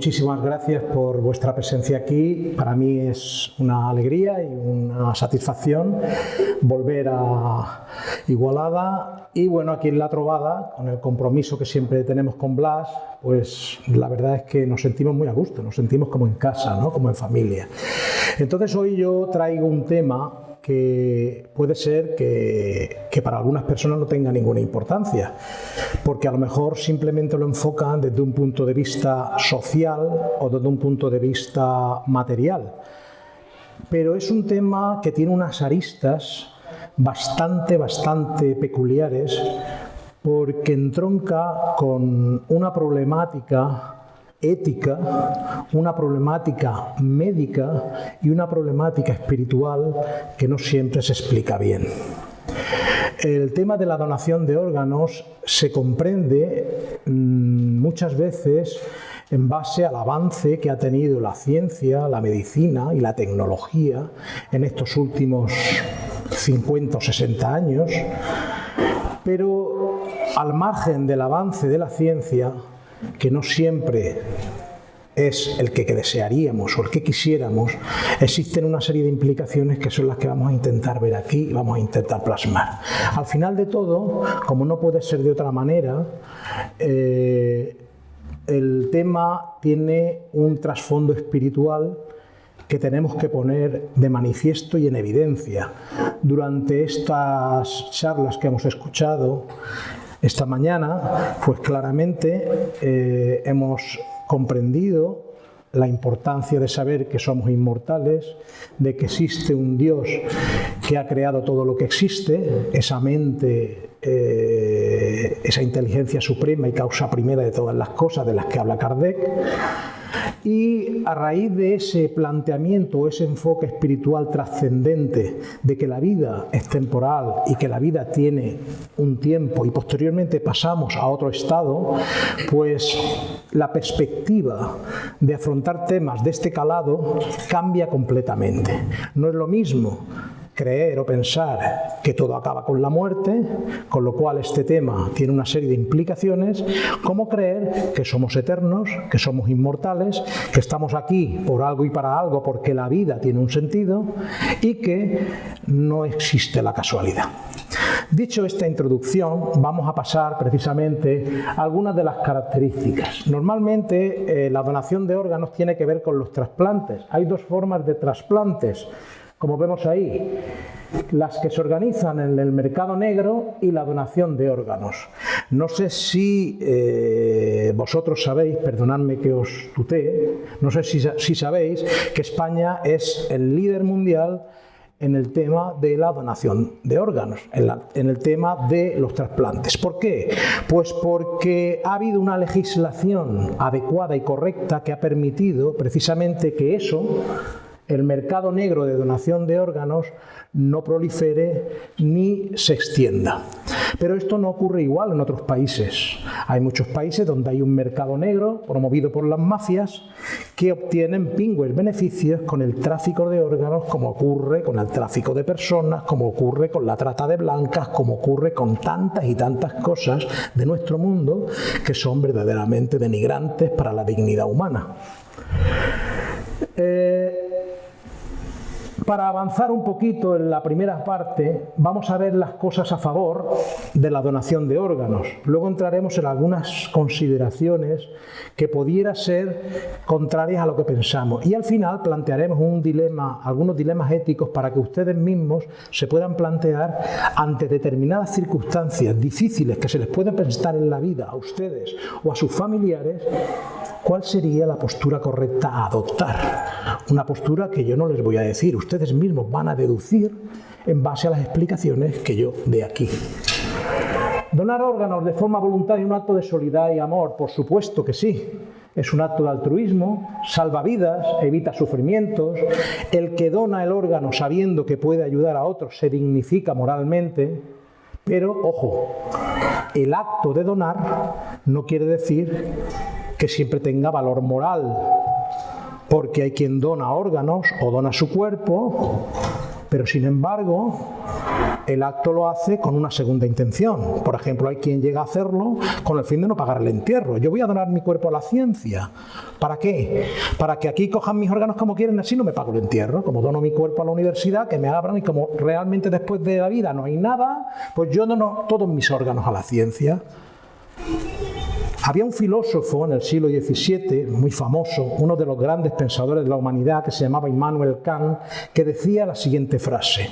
Muchísimas gracias por vuestra presencia aquí. Para mí es una alegría y una satisfacción volver a Igualada y bueno, aquí en La Trovada, con el compromiso que siempre tenemos con Blas, pues la verdad es que nos sentimos muy a gusto, nos sentimos como en casa, ¿no? como en familia. Entonces hoy yo traigo un tema que puede ser que, para algunas personas no tenga ninguna importancia, porque a lo mejor simplemente lo enfocan desde un punto de vista social o desde un punto de vista material. Pero es un tema que tiene unas aristas bastante, bastante peculiares, porque entronca con una problemática ética, una problemática médica y una problemática espiritual que no siempre se explica bien. El tema de la donación de órganos se comprende mm, muchas veces en base al avance que ha tenido la ciencia, la medicina y la tecnología en estos últimos 50 o 60 años, pero al margen del avance de la ciencia, que no siempre es el que, desearíamos o el que quisiéramos, existen una serie de implicaciones que son las que vamos a intentar ver aquí y vamos a intentar plasmar. Al final de todo, como no puede ser de otra manera, eh, el tema tiene un trasfondo espiritual que tenemos que poner de manifiesto y en evidencia. Durante estas charlas que hemos escuchado, esta mañana, pues claramente eh, hemos comprendido la importancia de saber que somos inmortales, de que existe un Dios que ha creado todo lo que existe, esa mente, eh, esa inteligencia suprema y causa primera de todas las cosas de las que habla Kardec, y a raíz de ese planteamiento, ese enfoque espiritual trascendente de que la vida es temporal y que la vida tiene un tiempo y posteriormente pasamos a otro estado, pues la perspectiva de afrontar temas de este calado cambia completamente. No es lo mismo creer o pensar que todo acaba con la muerte, con lo cual este tema tiene una serie de implicaciones, como creer que somos eternos, que somos inmortales, que estamos aquí por algo y para algo porque la vida tiene un sentido y que no existe la casualidad. Dicho esta introducción, vamos a pasar precisamente a algunas de las características. Normalmente eh, la donación de órganos tiene que ver con los trasplantes. Hay dos formas de trasplantes como vemos ahí, las que se organizan en el mercado negro y la donación de órganos. No sé si eh, vosotros sabéis, perdonadme que os tutee, no sé si, sabéis que España es el líder mundial en el tema de la donación de órganos, en, el tema de los trasplantes. ¿Por qué? Pues porque ha habido una legislación adecuada y correcta que ha permitido precisamente que eso el mercado negro de donación de órganos no prolifere ni se extienda. Pero esto no ocurre igual en otros países. Hay muchos países donde hay un mercado negro promovido por las mafias que obtienen pingües beneficios con el tráfico de órganos como ocurre con el tráfico de personas, como ocurre con la trata de blancas, como ocurre con tantas y tantas cosas de nuestro mundo que son verdaderamente denigrantes para la dignidad humana. Eh, para avanzar un poquito en la primera parte, vamos a ver las cosas a favor de la donación de órganos. Luego entraremos en algunas consideraciones que pudiera ser contrarias a lo que pensamos. Y al final plantearemos un dilema, algunos dilemas éticos para que ustedes mismos se puedan plantear ante determinadas circunstancias difíciles que se les puede presentar en la vida a ustedes o a sus familiares, cuál sería la postura correcta a adoptar. Una postura que yo no les voy a decir, ustedes mismos van a deducir en base a las explicaciones que yo dé aquí. Donar órganos de forma voluntaria un acto de solidaridad y amor, por supuesto que sí. Es un acto de altruismo, salva vidas, evita sufrimientos. El que dona el órgano sabiendo que puede ayudar a otros se dignifica moralmente. Pero, ojo, el acto de donar no quiere decir que siempre tenga valor moral, porque hay quien dona órganos o dona su cuerpo Pero sin embargo, el acto lo hace con una segunda intención. Por ejemplo, hay quien llega a hacerlo con el fin de no pagar el entierro. Yo voy a donar mi cuerpo a la ciencia. ¿Para qué? Para que aquí cojan mis órganos como quieren, así no me pago el entierro. Como dono mi cuerpo a la universidad, que me abran y como realmente después de la vida no hay nada, pues yo dono todos mis órganos a la ciencia. Había un filósofo en el siglo XVII, muy famoso, uno de los grandes pensadores de la humanidad, que se llamaba Immanuel Kant, que decía la siguiente frase,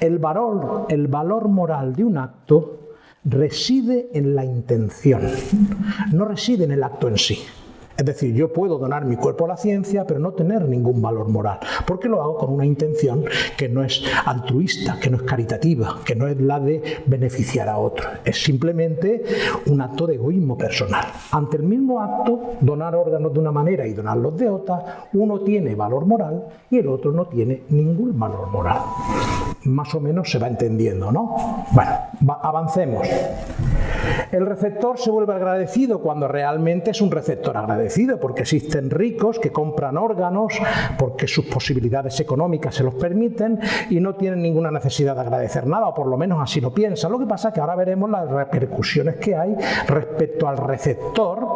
el valor, el valor moral de un acto reside en la intención, no reside en el acto en sí. Es decir, yo puedo donar mi cuerpo a la ciencia, pero no tener ningún valor moral, porque lo hago con una intención que no es altruista, que no es caritativa, que no es la de beneficiar a otro. Es simplemente un acto de egoísmo personal. Ante el mismo acto, donar órganos de una manera y donarlos de otra, uno tiene valor moral y el otro no tiene ningún valor moral. Más o menos se va entendiendo, ¿no? Bueno, avancemos. El receptor se vuelve agradecido cuando realmente es un receptor agradecido, porque existen ricos que compran órganos, porque sus posibilidades económicas se los permiten y no tienen ninguna necesidad de agradecer nada, o por lo menos así lo piensan. Lo que pasa es que ahora veremos las repercusiones que hay respecto al receptor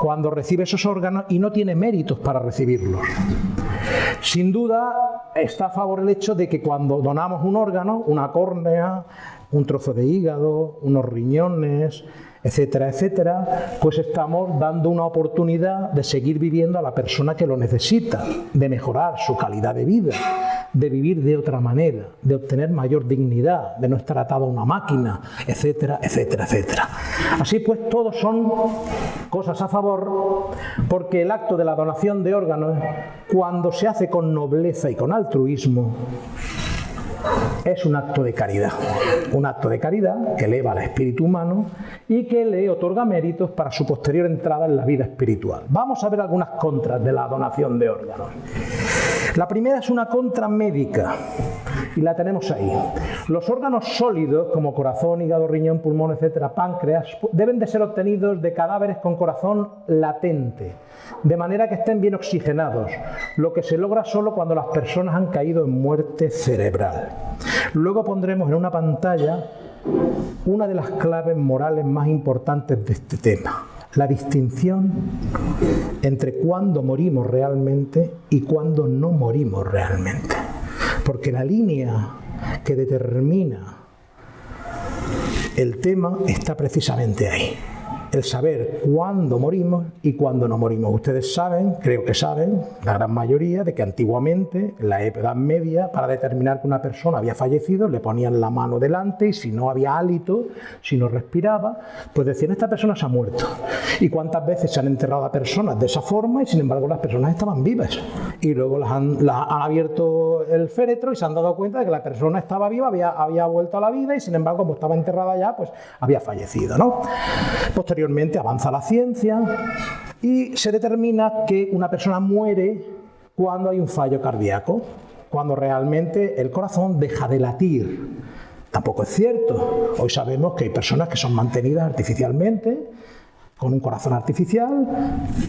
cuando recibe esos órganos y no tiene méritos para recibirlos. Sin duda está a favor el hecho de que cuando donamos un órgano, una córnea, un trozo de hígado, unos riñones, etcétera, etcétera, pues estamos dando una oportunidad de seguir viviendo a la persona que lo necesita, de mejorar su calidad de vida, de vivir de otra manera, de obtener mayor dignidad, de no estar atado a una máquina, etcétera, etcétera, etcétera. Así pues, todos son cosas a favor, porque el acto de la donación de órganos, cuando se hace con nobleza y con altruismo, es un acto de caridad, un acto de caridad que eleva al espíritu humano y que le otorga méritos para su posterior entrada en la vida espiritual. Vamos a ver algunas contras de la donación de órganos. La primera es una contra médica y la tenemos ahí. Los órganos sólidos como corazón, hígado, riñón, pulmón, etcétera, páncreas, deben de ser obtenidos de cadáveres con corazón latente, de manera que estén bien oxigenados, lo que se logra solo cuando las personas han caído en muerte cerebral. Luego pondremos en una pantalla una de las claves morales más importantes de este tema, la distinción entre cuándo morimos realmente y cuándo no morimos realmente. Porque la línea que determina el tema está precisamente ahí el saber cuándo morimos y cuándo no morimos. Ustedes saben, creo que saben, la gran mayoría, de que antiguamente, en la Edad Media, para determinar que una persona había fallecido, le ponían la mano delante y si no había hálito, si no respiraba, pues decían, esta persona se ha muerto. ¿Y cuántas veces se han enterrado a personas de esa forma y sin embargo las personas estaban vivas? Y luego las han, abierto el féretro y se han dado cuenta de que la persona estaba viva, había, había vuelto a la vida y sin embargo, como estaba enterrada ya, pues había fallecido. ¿no? Posteriormente avanza la ciencia y se determina que una persona muere cuando hay un fallo cardíaco, cuando realmente el corazón deja de latir. Tampoco es cierto. Hoy sabemos que hay personas que son mantenidas artificialmente con un corazón artificial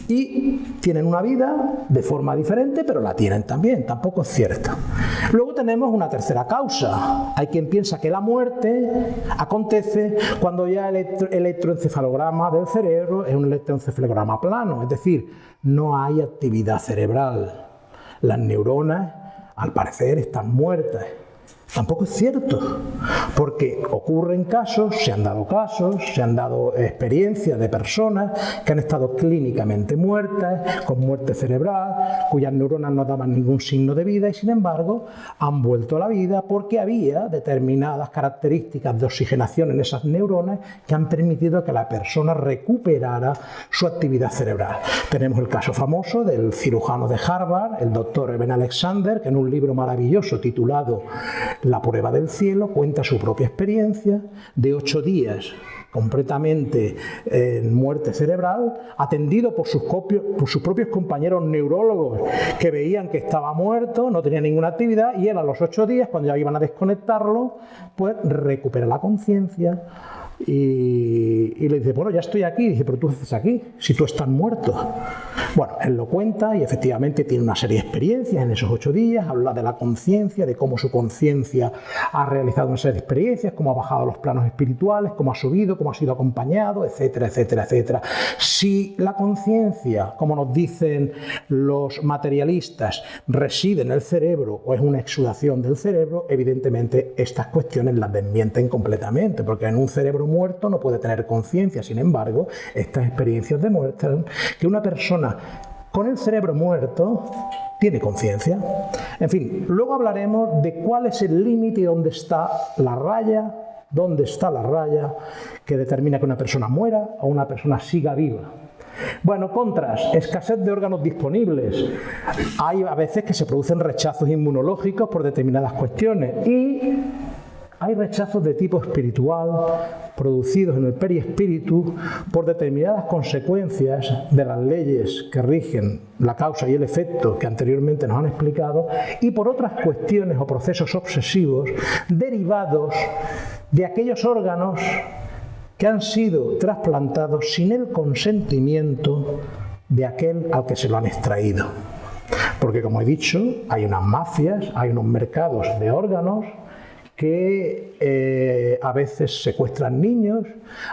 y tienen una vida de forma diferente, pero la tienen también, tampoco es cierto. Luego tenemos una tercera causa. Hay quien piensa que la muerte acontece cuando ya el electroencefalograma del cerebro es un electroencefalograma plano, es decir, no hay actividad cerebral. Las neuronas, al parecer, están muertas. Tampoco es cierto, porque ocurren casos, se han dado casos, se han dado experiencias de personas que han estado clínicamente muertas, con muerte cerebral, cuyas neuronas no daban ningún signo de vida y sin embargo han vuelto a la vida porque había determinadas características de oxigenación en esas neuronas que han permitido que la persona recuperara su actividad cerebral. Tenemos el caso famoso del cirujano de Harvard, el doctor Eben Alexander, que en un libro maravilloso titulado la prueba del cielo cuenta su propia experiencia de ocho días completamente en muerte cerebral, atendido por sus, por sus, propios compañeros neurólogos que veían que estaba muerto, no tenía ninguna actividad, y él a los ocho días, cuando ya iban a desconectarlo, pues recupera la conciencia, Y, le dice, bueno, ya estoy aquí. dice, pero tú haces aquí, si tú estás muerto. Bueno, él lo cuenta y efectivamente tiene una serie de experiencias en esos ocho días, habla de la conciencia, de cómo su conciencia ha realizado una serie de experiencias, cómo ha bajado los planos espirituales, cómo ha subido, cómo ha sido acompañado, etcétera, etcétera, etcétera. Si la conciencia, como nos dicen los materialistas, reside en el cerebro o es una exudación del cerebro, evidentemente estas cuestiones las desmienten completamente, porque en un cerebro muerto no puede tener conciencia. Sin embargo, estas experiencias demuestran que una persona con el cerebro muerto tiene conciencia. En fin, luego hablaremos de cuál es el límite y dónde está la raya, dónde está la raya que determina que una persona muera o una persona siga viva. Bueno, contras, escasez de órganos disponibles. Hay a veces que se producen rechazos inmunológicos por determinadas cuestiones y hay rechazos de tipo espiritual producidos en el perispíritu por determinadas consecuencias de las leyes que rigen la causa y el efecto que anteriormente nos han explicado y por otras cuestiones o procesos obsesivos derivados de aquellos órganos que han sido trasplantados sin el consentimiento de aquel al que se lo han extraído. Porque como he dicho, hay unas mafias, hay unos mercados de órganos que eh, a veces secuestran niños,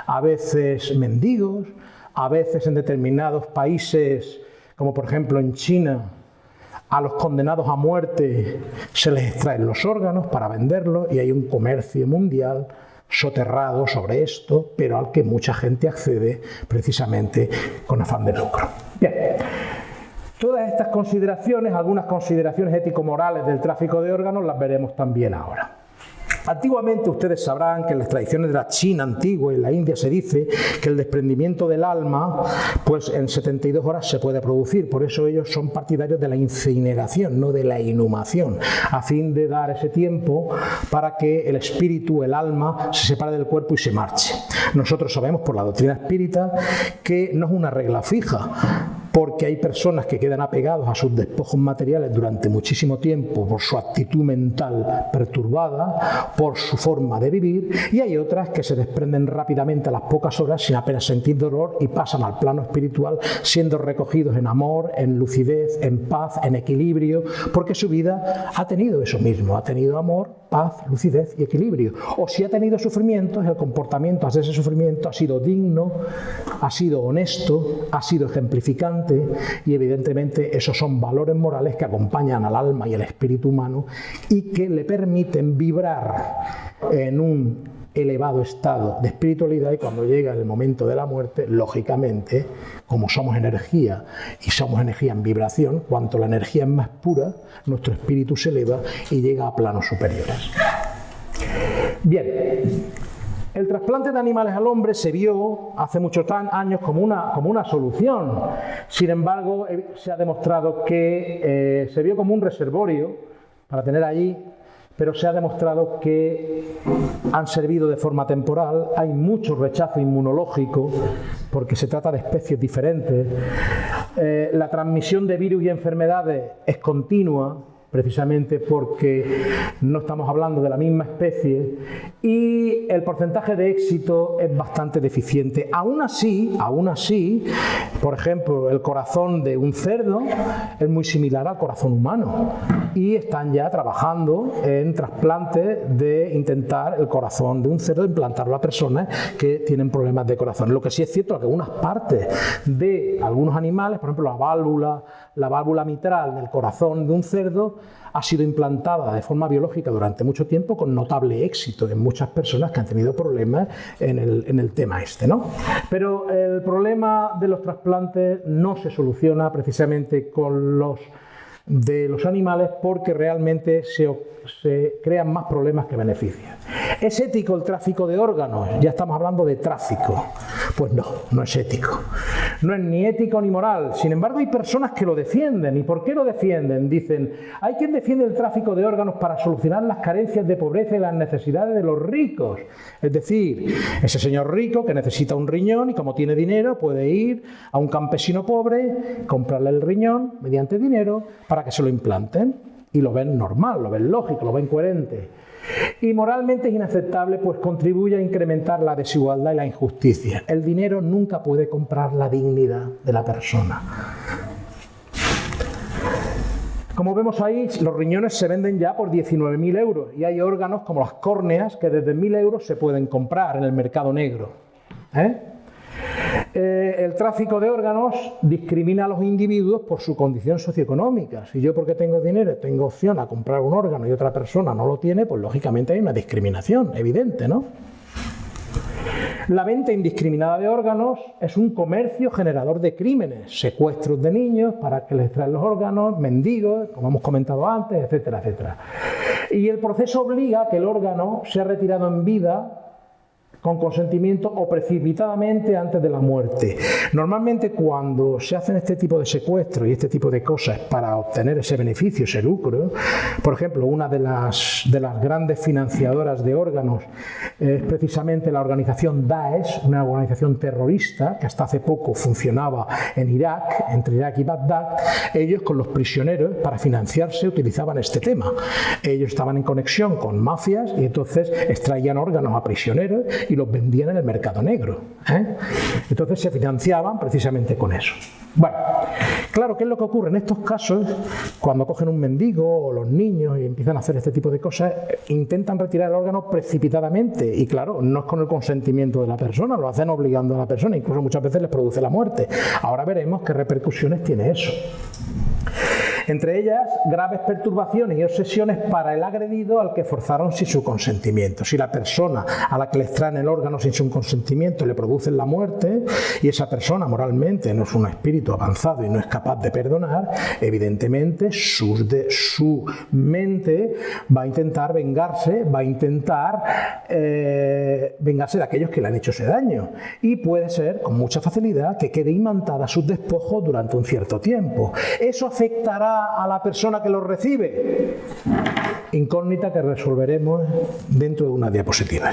a veces mendigos, a veces en determinados países, como por ejemplo en China, a los condenados a muerte se les extraen los órganos para venderlos y hay un comercio mundial soterrado sobre esto, pero al que mucha gente accede precisamente con afán de lucro. Bien. Todas estas consideraciones, algunas consideraciones ético-morales del tráfico de órganos, las veremos también ahora. Antiguamente ustedes sabrán que en las tradiciones de la China antigua y la India se dice que el desprendimiento del alma pues en 72 horas se puede producir, por eso ellos son partidarios de la incineración, no de la inhumación, a fin de dar ese tiempo para que el espíritu, el alma, se separe del cuerpo y se marche. Nosotros sabemos por la doctrina espírita que no es una regla fija, porque hay personas que quedan apegados a sus despojos materiales durante muchísimo tiempo por su actitud mental perturbada, por su forma de vivir, y hay otras que se desprenden rápidamente a las pocas horas sin apenas sentir dolor y pasan al plano espiritual siendo recogidos en amor, en lucidez, en paz, en equilibrio, porque su vida ha tenido eso mismo, ha tenido amor, paz, lucidez y equilibrio. O si ha tenido sufrimientos, el comportamiento hacia ese sufrimiento ha sido digno, ha sido honesto, ha sido ejemplificante, y evidentemente esos son valores morales que acompañan al alma y al espíritu humano y que le permiten vibrar en un elevado estado de espiritualidad y cuando llega el momento de la muerte, lógicamente, como somos energía y somos energía en vibración, cuanto la energía es más pura, nuestro espíritu se eleva y llega a planos superiores. Bien, el trasplante de animales al hombre se vio hace muchos años como una, como una solución. Sin embargo, eh, se ha demostrado que eh, se vio como un reservorio para tener allí, pero se ha demostrado que han servido de forma temporal. Hay mucho rechazo inmunológico porque se trata de especies diferentes. Eh, la transmisión de virus y enfermedades es continua precisamente porque no estamos hablando de la misma especie y el porcentaje de éxito es bastante deficiente. Aún así, aún así, por ejemplo, el corazón de un cerdo es muy similar al corazón humano y están ya trabajando en trasplantes de intentar el corazón de un cerdo implantarlo a personas que tienen problemas de corazón. Lo que sí es cierto es que algunas partes de algunos animales, por ejemplo la válvula, la válvula mitral del corazón de un cerdo ha sido implantada de forma biológica durante mucho tiempo con notable éxito en muchas personas que han tenido problemas en el, en el tema este. ¿no? Pero el problema de los trasplantes no se soluciona precisamente con los de los animales porque realmente se, se, crean más problemas que beneficios. ¿Es ético el tráfico de órganos? Ya estamos hablando de tráfico. Pues no, no es ético. No es ni ético ni moral. Sin embargo, hay personas que lo defienden. ¿Y por qué lo defienden? Dicen, hay quien defiende el tráfico de órganos para solucionar las carencias de pobreza y las necesidades de los ricos. Es decir, ese señor rico que necesita un riñón y como tiene dinero puede ir a un campesino pobre, comprarle el riñón mediante dinero para que se lo implanten. Y lo ven normal, lo ven lógico, lo ven coherente. Y moralmente es inaceptable, pues contribuye a incrementar la desigualdad y la injusticia. El dinero nunca puede comprar la dignidad de la persona. Como vemos ahí, los riñones se venden ya por 19.000 euros y hay órganos como las córneas que desde 1.000 euros se pueden comprar en el mercado negro. ¿eh? Eh, el tráfico de órganos discrimina a los individuos por su condición socioeconómica. Si yo porque tengo dinero tengo opción a comprar un órgano y otra persona no lo tiene, pues lógicamente hay una discriminación evidente, ¿no? La venta indiscriminada de órganos es un comercio generador de crímenes, secuestros de niños para que les traen los órganos, mendigos, como hemos comentado antes, etcétera, etcétera. Y el proceso obliga a que el órgano sea retirado en vida con consentimiento o precipitadamente antes de la muerte. Normalmente cuando se hacen este tipo de secuestros y este tipo de cosas para obtener ese beneficio, ese lucro, por ejemplo, una de las, de grandes financiadoras de órganos es precisamente la organización Daesh, una organización terrorista que hasta hace poco funcionaba en Irak, entre Irak y Bagdad, ellos con los prisioneros para financiarse utilizaban este tema. Ellos estaban en conexión con mafias y entonces extraían órganos a prisioneros los vendían en el mercado negro. ¿eh? Entonces se financiaban precisamente con eso. Bueno, claro, ¿qué es lo que ocurre en estos casos? Cuando cogen un mendigo o los niños y empiezan a hacer este tipo de cosas, intentan retirar el órgano precipitadamente y claro, no es con el consentimiento de la persona, lo hacen obligando a la persona, incluso muchas veces les produce la muerte. Ahora veremos qué repercusiones tiene eso entre ellas graves perturbaciones y obsesiones para el agredido al que forzaron sin su consentimiento. Si la persona a la que le extraen el órgano sin su consentimiento le producen la muerte y esa persona moralmente no es un espíritu avanzado y no es capaz de perdonar, evidentemente su, mente va a intentar vengarse, va a intentar eh, vengarse de aquellos que le han hecho ese daño y puede ser con mucha facilidad que quede imantada sus despojos durante un cierto tiempo. Eso afectará a la persona que lo recibe? Incógnita que resolveremos dentro de una diapositiva.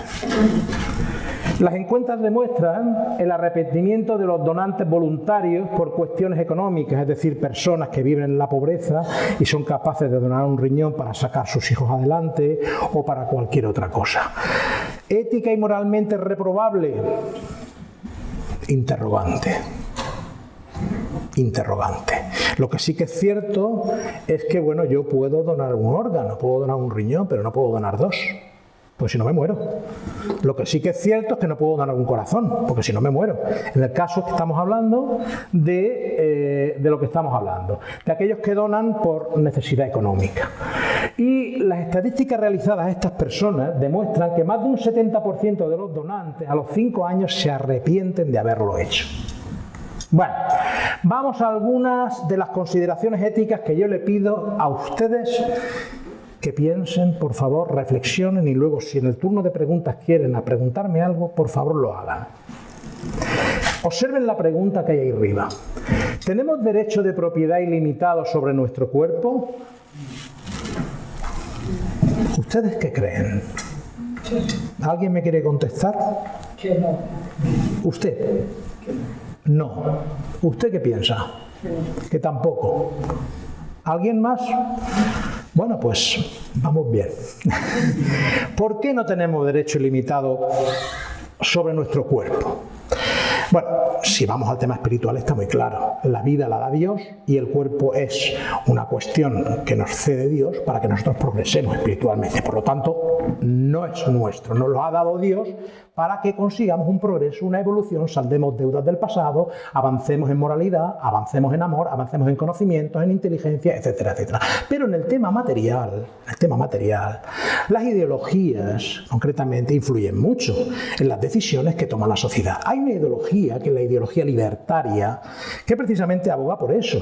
Las encuestas demuestran el arrepentimiento de los donantes voluntarios por cuestiones económicas, es decir, personas que viven en la pobreza y son capaces de donar un riñón para sacar sus hijos adelante o para cualquier otra cosa. Ética y moralmente reprobable. Interrogante interrogante. Lo que sí que es cierto es que, bueno, yo puedo donar un órgano, puedo donar un riñón, pero no puedo donar dos, pues si no me muero. Lo que sí que es cierto es que no puedo donar un corazón, porque si no me muero. En el caso que estamos hablando de, eh, de lo que estamos hablando, de aquellos que donan por necesidad económica. Y las estadísticas realizadas a estas personas demuestran que más de un 70% de los donantes a los 5 años se arrepienten de haberlo hecho. Bueno, vamos a algunas de las consideraciones éticas que yo le pido a ustedes que piensen, por favor, reflexionen y luego si en el turno de preguntas quieren a preguntarme algo, por favor lo hagan. Observen la pregunta que hay ahí arriba. ¿Tenemos derecho de propiedad ilimitado sobre nuestro cuerpo? ¿Ustedes qué creen? ¿Alguien me quiere contestar? Que no. ¿Usted? No. ¿Usted qué piensa? Que tampoco. ¿Alguien más? Bueno, pues vamos bien. ¿Por qué no tenemos derecho ilimitado sobre nuestro cuerpo? Bueno, si vamos al tema espiritual está muy claro. La vida la da Dios y el cuerpo es una cuestión que nos cede Dios para que nosotros progresemos espiritualmente. Por lo tanto, no es nuestro, nos lo ha dado Dios para que consigamos un progreso, una evolución, saldemos deudas del pasado, avancemos en moralidad, avancemos en amor, avancemos en conocimientos, en inteligencia, etcétera, etcétera. Pero en el tema material, el tema material, las ideologías concretamente influyen mucho en las decisiones que toma la sociedad. Hay una ideología, que es la ideología libertaria, que precisamente aboga por eso.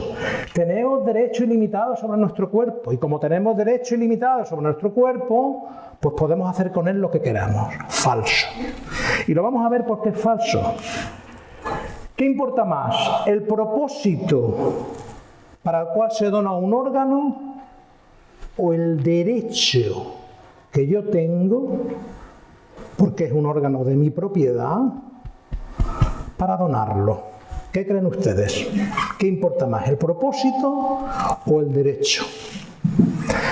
Tenemos derecho ilimitado sobre nuestro cuerpo y como tenemos derecho ilimitado sobre nuestro cuerpo, pues podemos hacer con él lo que queramos. Falso. Y lo vamos a ver porque es falso. ¿Qué importa más? ¿El propósito para el cual se dona un órgano o el derecho que yo tengo, porque es un órgano de mi propiedad, para donarlo? ¿Qué creen ustedes? ¿Qué importa más, el propósito o el derecho?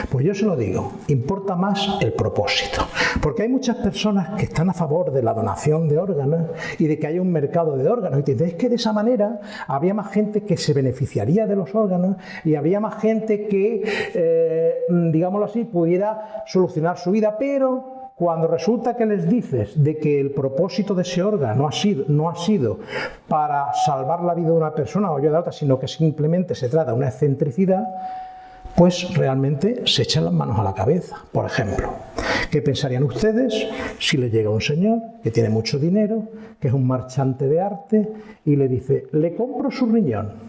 Pues yo se lo digo, importa más el propósito. Porque hay muchas personas que están a favor de la donación de órganos y de que haya un mercado de órganos. Y te dicen, que de esa manera habría más gente que se beneficiaría de los órganos y habría más gente que, eh, digámoslo así, pudiera solucionar su vida. Pero cuando resulta que les dices de que el propósito de ese órgano ha sido, no ha sido para salvar la vida de una persona o yo de otra, sino que simplemente se trata de una excentricidad, pues realmente se echan las manos a la cabeza. Por ejemplo, ¿qué pensarían ustedes si le llega un señor que tiene mucho dinero, que es un marchante de arte, y le dice, le compro su riñón?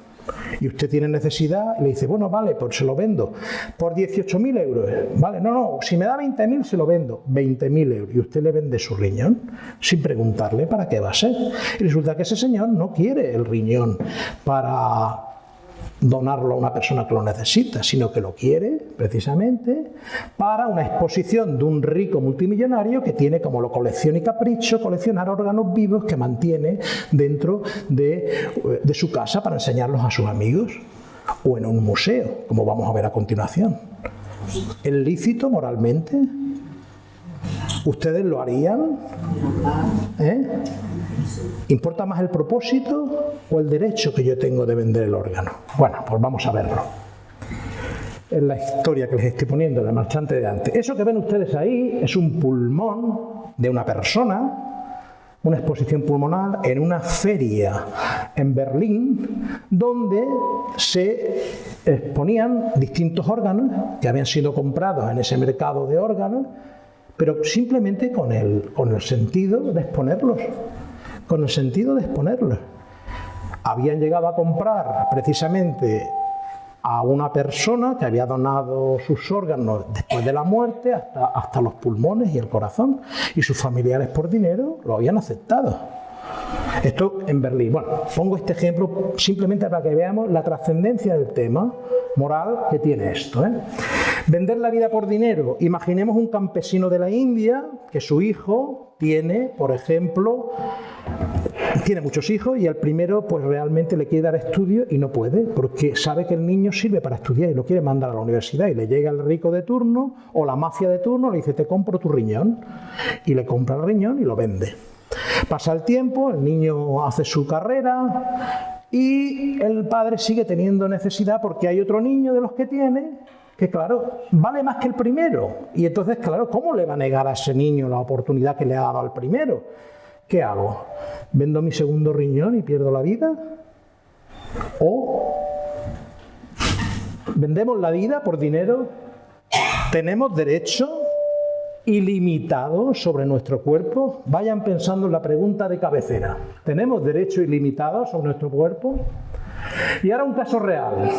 y usted tiene necesidad y le dice, bueno, vale, pues se lo vendo por 18.000 euros. Vale, no, no, si me da 20.000 se lo vendo, 20.000 euros. Y usted le vende su riñón sin preguntarle para qué va a ser. Y resulta que ese señor no quiere el riñón para donarlo a una persona que lo necesita, sino que lo quiere precisamente para una exposición de un rico multimillonario que tiene como lo colección y capricho coleccionar órganos vivos que mantiene dentro de, de su casa para enseñarlos a sus amigos o en un museo, como vamos a ver a continuación. ¿Es lícito moralmente? ¿Ustedes lo harían? ¿Eh? ¿Importa más el propósito o el derecho que yo tengo de vender el órgano? Bueno, pues vamos a verlo. Es la historia que les estoy poniendo, la marchante de antes. Eso que ven ustedes ahí es un pulmón de una persona, una exposición pulmonar en una feria en Berlín, donde se exponían distintos órganos que habían sido comprados en ese mercado de órganos, pero simplemente con el, con el sentido de exponerlos con el sentido de exponerlo. Habían llegado a comprar precisamente a una persona que había donado sus órganos después de la muerte, hasta, hasta los pulmones y el corazón, y sus familiares por dinero lo habían aceptado. Esto en Berlín. Bueno, pongo este ejemplo simplemente para que veamos la trascendencia del tema moral que tiene esto. ¿eh? Vender la vida por dinero. Imaginemos un campesino de la India que su hijo tiene, por ejemplo, tiene muchos hijos y al primero pues realmente le quiere dar estudio y no puede porque sabe que el niño sirve para estudiar y lo quiere mandar a la universidad y le llega el rico de turno o la mafia de turno le dice te compro tu riñón y le compra el riñón y lo vende. Pasa el tiempo, el niño hace su carrera y el padre sigue teniendo necesidad porque hay otro niño de los que tiene que claro, vale más que el primero. Y entonces, claro, ¿cómo le va a negar a ese niño la oportunidad que le ha dado al primero? ¿Qué hago? ¿Vendo mi segundo riñón y pierdo la vida? ¿O vendemos la vida por dinero? ¿Tenemos derecho ilimitado sobre nuestro cuerpo? Vayan pensando en la pregunta de cabecera. ¿Tenemos derecho ilimitado sobre nuestro cuerpo? Y ahora un caso real.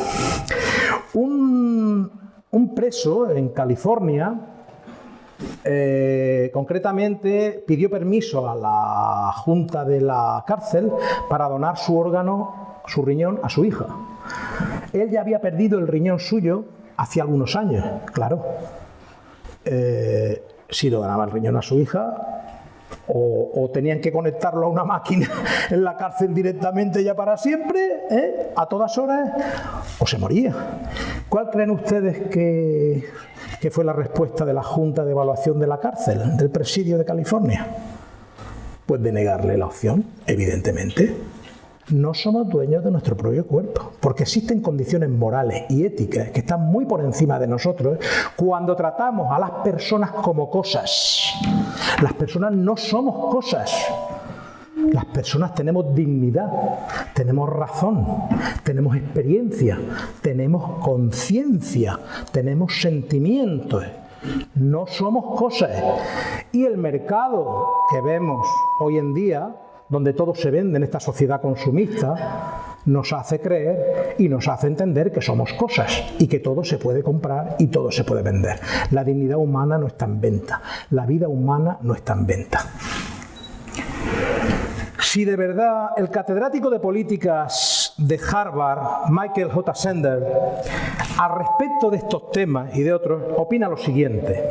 Un, un preso en California, eh, concretamente pidió permiso a la junta de la cárcel para donar su órgano, su riñón, a su hija. Él ya había perdido el riñón suyo hace algunos años, claro. Eh, si lo donaba el riñón a su hija, o, tenían que conectarlo a una máquina en la cárcel directamente ya para siempre, ¿eh? a todas horas, o se moría. ¿Cuál creen ustedes que, que fue la respuesta de la Junta de Evaluación de la Cárcel, del Presidio de California? Pues de negarle la opción, evidentemente no somos dueños de nuestro propio cuerpo, porque existen condiciones morales y éticas que están muy por encima de nosotros cuando tratamos a las personas como cosas. Las personas no somos cosas. Las personas tenemos dignidad, tenemos razón, tenemos experiencia, tenemos conciencia, tenemos sentimientos. No somos cosas. Y el mercado que vemos hoy en día donde todo se vende en esta sociedad consumista, nos hace creer y nos hace entender que somos cosas y que todo se puede comprar y todo se puede vender. La dignidad humana no está en venta, la vida humana no está en venta. Si de verdad el catedrático de políticas de Harvard, Michael J. Sender, al respecto de estos temas y de otros, opina lo siguiente.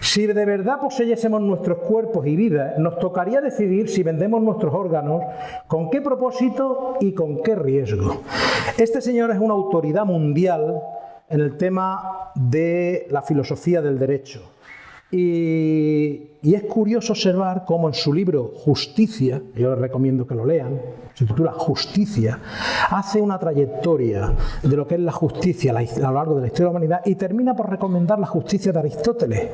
Si de verdad poseyésemos nuestros cuerpos y vidas, nos tocaría decidir si vendemos nuestros órganos, con qué propósito y con qué riesgo. Este señor es una autoridad mundial en el tema de la filosofía del derecho. Y, es curioso observar cómo en su libro Justicia, yo les recomiendo que lo lean, se titula Justicia, hace una trayectoria de lo que es la justicia a lo largo de la historia de la humanidad y termina por recomendar la justicia de Aristóteles,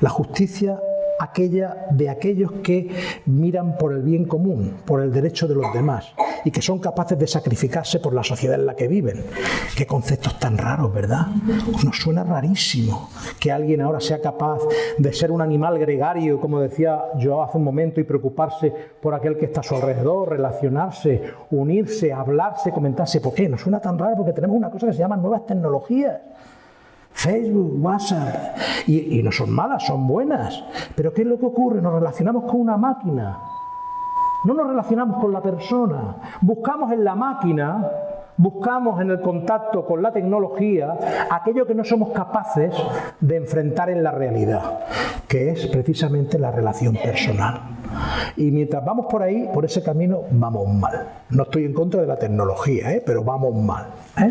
la justicia aquella de aquellos que miran por el bien común, por el derecho de los demás y que son capaces de sacrificarse por la sociedad en la que viven. Qué conceptos tan raros, ¿verdad? Nos suena rarísimo que alguien ahora sea capaz de ser un animal gregario, como decía yo hace un momento, y preocuparse por aquel que está a su alrededor, relacionarse, unirse, hablarse, comentarse. ¿Por qué? Nos suena tan raro porque tenemos una cosa que se llama nuevas tecnologías. Facebook, WhatsApp, y, no son malas, son buenas. Pero ¿qué es lo que ocurre? Nos relacionamos con una máquina, no nos relacionamos con la persona, buscamos en la máquina, buscamos en el contacto con la tecnología aquello que no somos capaces de enfrentar en la realidad, que es precisamente la relación personal. Y mientras vamos por ahí, por ese camino, vamos mal. No estoy en contra de la tecnología, ¿eh? pero vamos mal. ¿eh?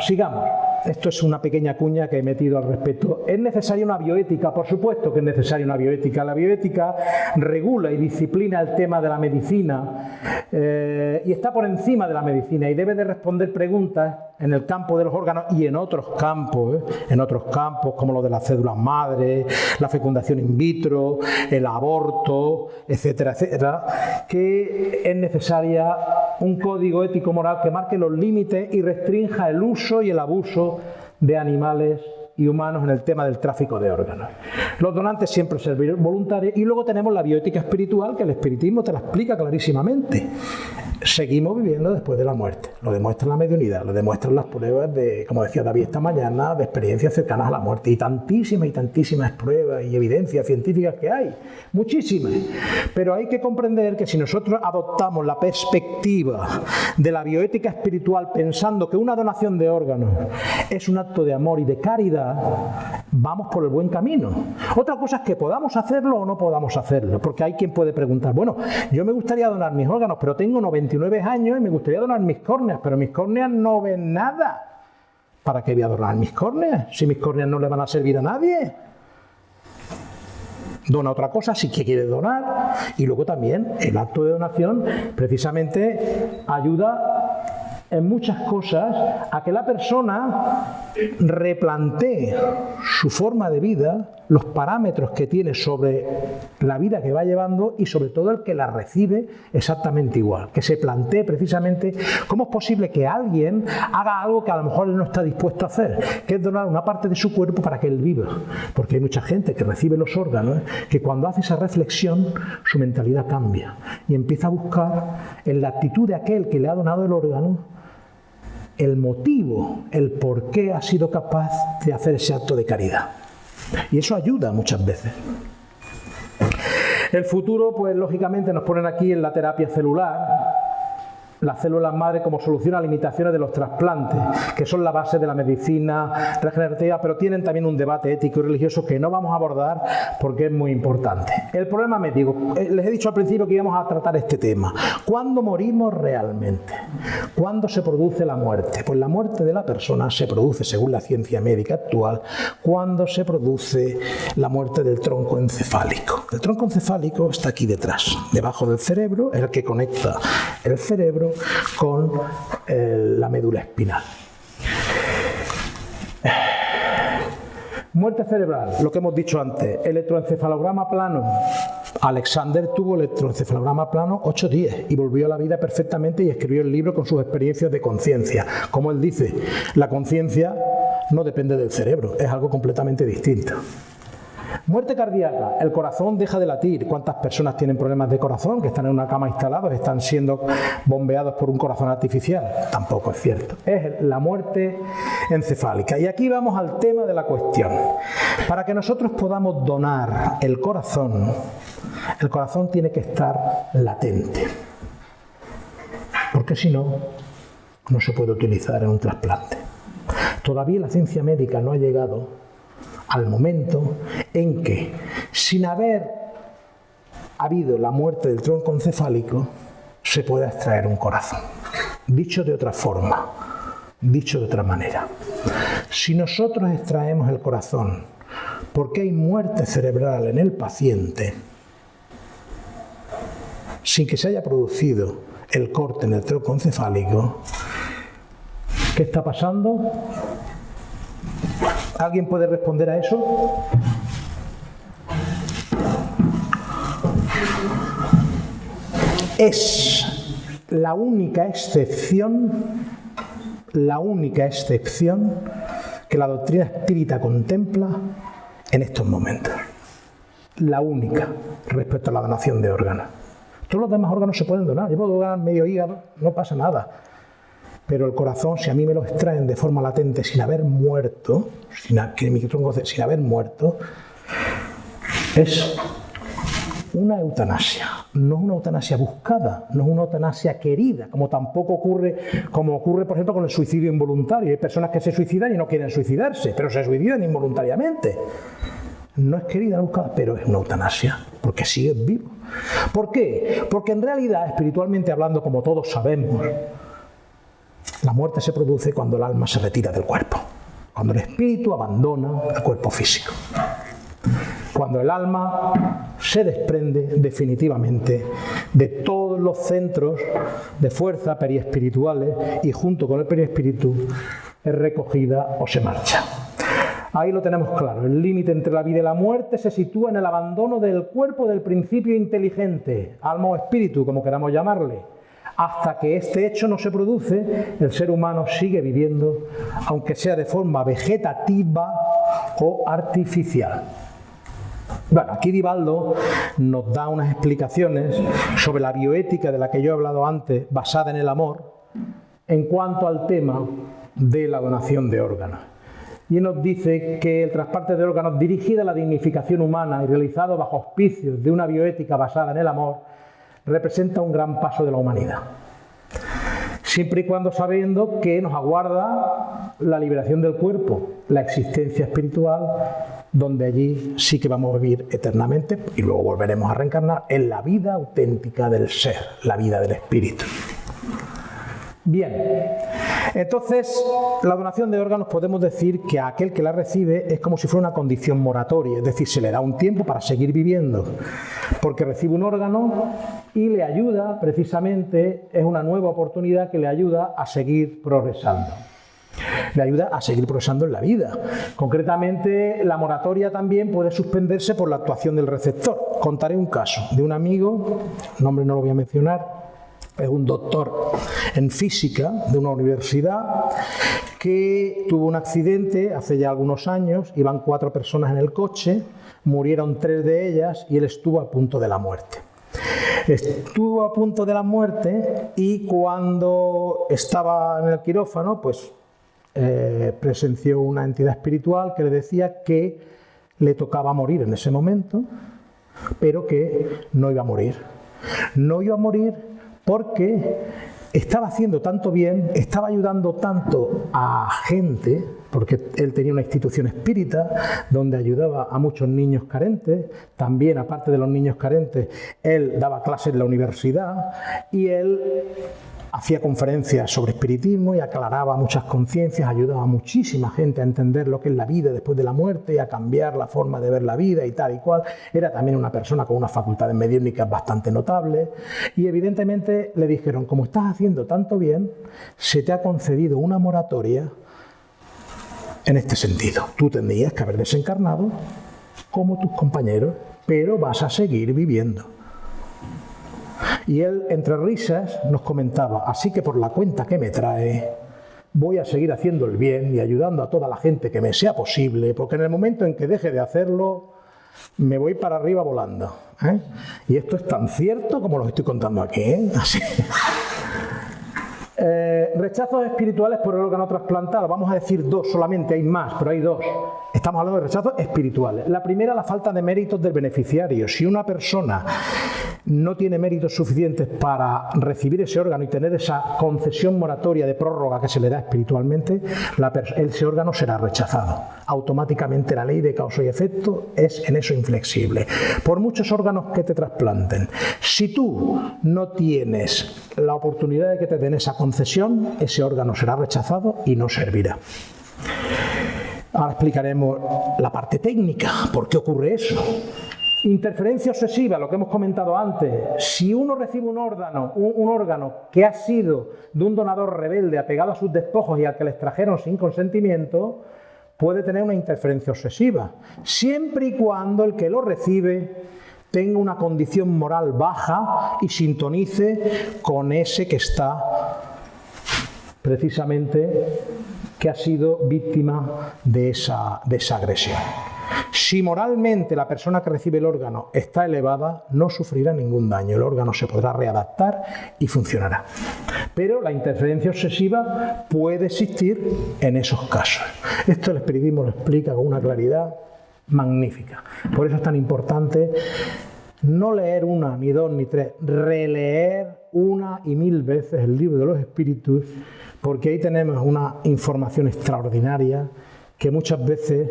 Sigamos. Esto es una pequeña cuña que he metido al respecto. ¿Es necesaria una bioética? Por supuesto que es necesaria una bioética. La bioética regula y disciplina el tema de la medicina eh, y está por encima de la medicina y debe de responder preguntas en el campo de los órganos y en otros campos, ¿eh? en otros campos como lo de las cédulas madre, la fecundación in vitro, el aborto, etcétera, etcétera, que es necesaria un código ético moral que marque los límites y restrinja el uso y el abuso de animales y humanos en el tema del tráfico de órganos. Los donantes siempre servirán voluntarios y luego tenemos la bioética espiritual que el espiritismo te la explica clarísimamente seguimos viviendo después de la muerte. Lo demuestra la mediunidad, lo demuestran las pruebas de, como decía David esta mañana, de experiencias cercanas a la muerte. Y tantísimas y tantísimas pruebas y evidencias científicas que hay. Muchísimas. Pero hay que comprender que si nosotros adoptamos la perspectiva de la bioética espiritual pensando que una donación de órganos es un acto de amor y de caridad, vamos por el buen camino. Otra cosa es que podamos hacerlo o no podamos hacerlo. Porque hay quien puede preguntar, bueno, yo me gustaría donar mis órganos, pero tengo 90 29 años y me gustaría donar mis córneas, pero mis córneas no ven nada. ¿Para qué voy a donar mis córneas? Si mis córneas no le van a servir a nadie. Dona otra cosa si quiere donar. Y luego también el acto de donación precisamente ayuda en muchas cosas a que la persona replantee su forma de vida, los parámetros que tiene sobre la vida que va llevando y sobre todo el que la recibe exactamente igual, que se plantee precisamente cómo es posible que alguien haga algo que a lo mejor él no está dispuesto a hacer, que es donar una parte de su cuerpo para que él viva, porque hay mucha gente que recibe los órganos que cuando hace esa reflexión su mentalidad cambia y empieza a buscar en la actitud de aquel que le ha donado el órgano el motivo, el por qué ha sido capaz de hacer ese acto de caridad. Y eso ayuda muchas veces. El futuro, pues lógicamente nos ponen aquí en la terapia celular, las células madre como solución a limitaciones de los trasplantes, que son la base de la medicina regenerativa, pero tienen también un debate ético y religioso que no vamos a abordar porque es muy importante. El problema médico, eh, les he dicho al principio que íbamos a tratar este tema. ¿Cuándo morimos realmente? ¿Cuándo se produce la muerte? Pues la muerte de la persona se produce, según la ciencia médica actual, cuando se produce la muerte del tronco encefálico. El tronco encefálico está aquí detrás, debajo del cerebro, es el que conecta el cerebro con eh, la médula espinal. Muerte cerebral, lo que hemos dicho antes, electroencefalograma plano. Alexander tuvo electroencefalograma plano 8 días y volvió a la vida perfectamente y escribió el libro con sus experiencias de conciencia. Como él dice, la conciencia no depende del cerebro, es algo completamente distinto. Muerte cardíaca, el corazón deja de latir. ¿Cuántas personas tienen problemas de corazón que están en una cama instalados, están siendo bombeados por un corazón artificial? Tampoco es cierto. Es la muerte encefálica. Y aquí vamos al tema de la cuestión. Para que nosotros podamos donar el corazón, el corazón tiene que estar latente. Porque si no, no se puede utilizar en un trasplante. Todavía la ciencia médica no ha llegado al momento en que, sin haber habido la muerte del tronco encefálico, se pueda extraer un corazón. Dicho de otra forma, Dicho de otra manera, si nosotros extraemos el corazón porque hay muerte cerebral en el paciente, sin que se haya producido el corte en el tronco encefálico, ¿qué está pasando? ¿Alguien puede responder a eso? Es la única excepción, la única excepción que la doctrina espírita contempla en estos momentos. La única respecto a la donación de órganos. Todos los demás órganos se pueden donar. Yo puedo donar medio hígado, no pasa nada. Pero el corazón, si a mí me lo extraen de forma latente sin haber muerto, sin, sin haber muerto, es una eutanasia. No es una eutanasia buscada, no es una eutanasia querida, como tampoco ocurre, como ocurre, por ejemplo, con el suicidio involuntario. Hay personas que se suicidan y no quieren suicidarse, pero se suicidan involuntariamente. No es querida, buscada, pero es una eutanasia, porque sigue vivo. ¿Por qué? Porque en realidad, espiritualmente hablando, como todos sabemos, la muerte se produce cuando el alma se retira del cuerpo, cuando el espíritu abandona el cuerpo físico, cuando el alma se desprende definitivamente de todos los centros de fuerza periespirituales y junto con el periespíritu es recogida o se marcha. Ahí lo tenemos claro. El límite entre la vida y la muerte se sitúa en el abandono del cuerpo del principio inteligente, alma o espíritu, como queramos llamarle. Hasta que este hecho no se produce, el ser humano sigue viviendo, aunque sea de forma vegetativa o artificial. Bueno, aquí Divaldo nos da unas explicaciones sobre la bioética de la que yo he hablado antes, basada en el amor, en cuanto al tema de la donación de órganos y nos dice que el trasplante de órganos dirigido a la dignificación humana y realizado bajo auspicios de una bioética basada en el amor representa un gran paso de la humanidad. Siempre y cuando sabiendo que nos aguarda la liberación del cuerpo, la existencia espiritual, donde allí sí que vamos a vivir eternamente y luego volveremos a reencarnar en la vida auténtica del ser, la vida del espíritu. Bien, entonces la donación de órganos podemos decir que a aquel que la recibe es como si fuera una condición moratoria, es decir, se le da un tiempo para seguir viviendo, porque recibe un órgano y le ayuda, precisamente, es una nueva oportunidad que le ayuda a seguir progresando le ayuda a seguir progresando en la vida. Concretamente, la moratoria también puede suspenderse por la actuación del receptor. Contaré un caso de un amigo, nombre no lo voy a mencionar, es un doctor en física de una universidad que tuvo un accidente hace ya algunos años, iban cuatro personas en el coche, murieron tres de ellas y él estuvo a punto de la muerte. Estuvo a punto de la muerte y cuando estaba en el quirófano, pues eh, presenció una entidad espiritual que le decía que le tocaba morir en ese momento, pero que no iba a morir. No iba a morir porque estaba haciendo tanto bien, estaba ayudando tanto a gente, porque él tenía una institución espírita donde ayudaba a muchos niños carentes, también aparte de los niños carentes, él daba clases en la universidad y él hacía conferencias sobre espiritismo y aclaraba muchas conciencias, ayudaba a muchísima gente a entender lo que es la vida después de la muerte y a cambiar la forma de ver la vida y tal y cual. Era también una persona con unas facultades mediúnicas bastante notables y evidentemente le dijeron, como estás haciendo tanto bien, se te ha concedido una moratoria en este sentido. Tú tendrías que haber desencarnado como tus compañeros, pero vas a seguir viviendo. Y él, entre risas, nos comentaba, así que por la cuenta que me trae, voy a seguir haciendo el bien y ayudando a toda la gente que me sea posible, porque en el momento en que deje de hacerlo, me voy para arriba volando. ¿eh? Y esto es tan cierto como lo estoy contando aquí. ¿eh? Así. Eh, rechazos espirituales por el órgano trasplantado. Vamos a decir dos solamente, hay más, pero hay dos. Estamos hablando de rechazos espirituales. La primera, la falta de méritos del beneficiario. Si una persona no tiene méritos suficientes para recibir ese órgano y tener esa concesión moratoria de prórroga que se le da espiritualmente, ese órgano será rechazado. Automáticamente la ley de causa y efecto es en eso inflexible. Por muchos órganos que te trasplanten, si tú no tienes la oportunidad de que te den esa concesión, ese órgano será rechazado y no servirá. Ahora explicaremos la parte técnica, por qué ocurre eso. Interferencia obsesiva, lo que hemos comentado antes. Si uno recibe un órgano, un, órgano que ha sido de un donador rebelde apegado a sus despojos y al que le extrajeron sin consentimiento, puede tener una interferencia obsesiva, siempre y cuando el que lo recibe tenga una condición moral baja y sintonice con ese que está precisamente que ha sido víctima de esa, de esa agresión. Si moralmente la persona que recibe el órgano está elevada, no sufrirá ningún daño. El órgano se podrá readaptar y funcionará. Pero la interferencia obsesiva puede existir en esos casos. Esto el espiritismo lo explica con una claridad magnífica. Por eso es tan importante no leer una, ni dos, ni tres, releer una y mil veces el libro de los espíritus, porque ahí tenemos una información extraordinaria que muchas veces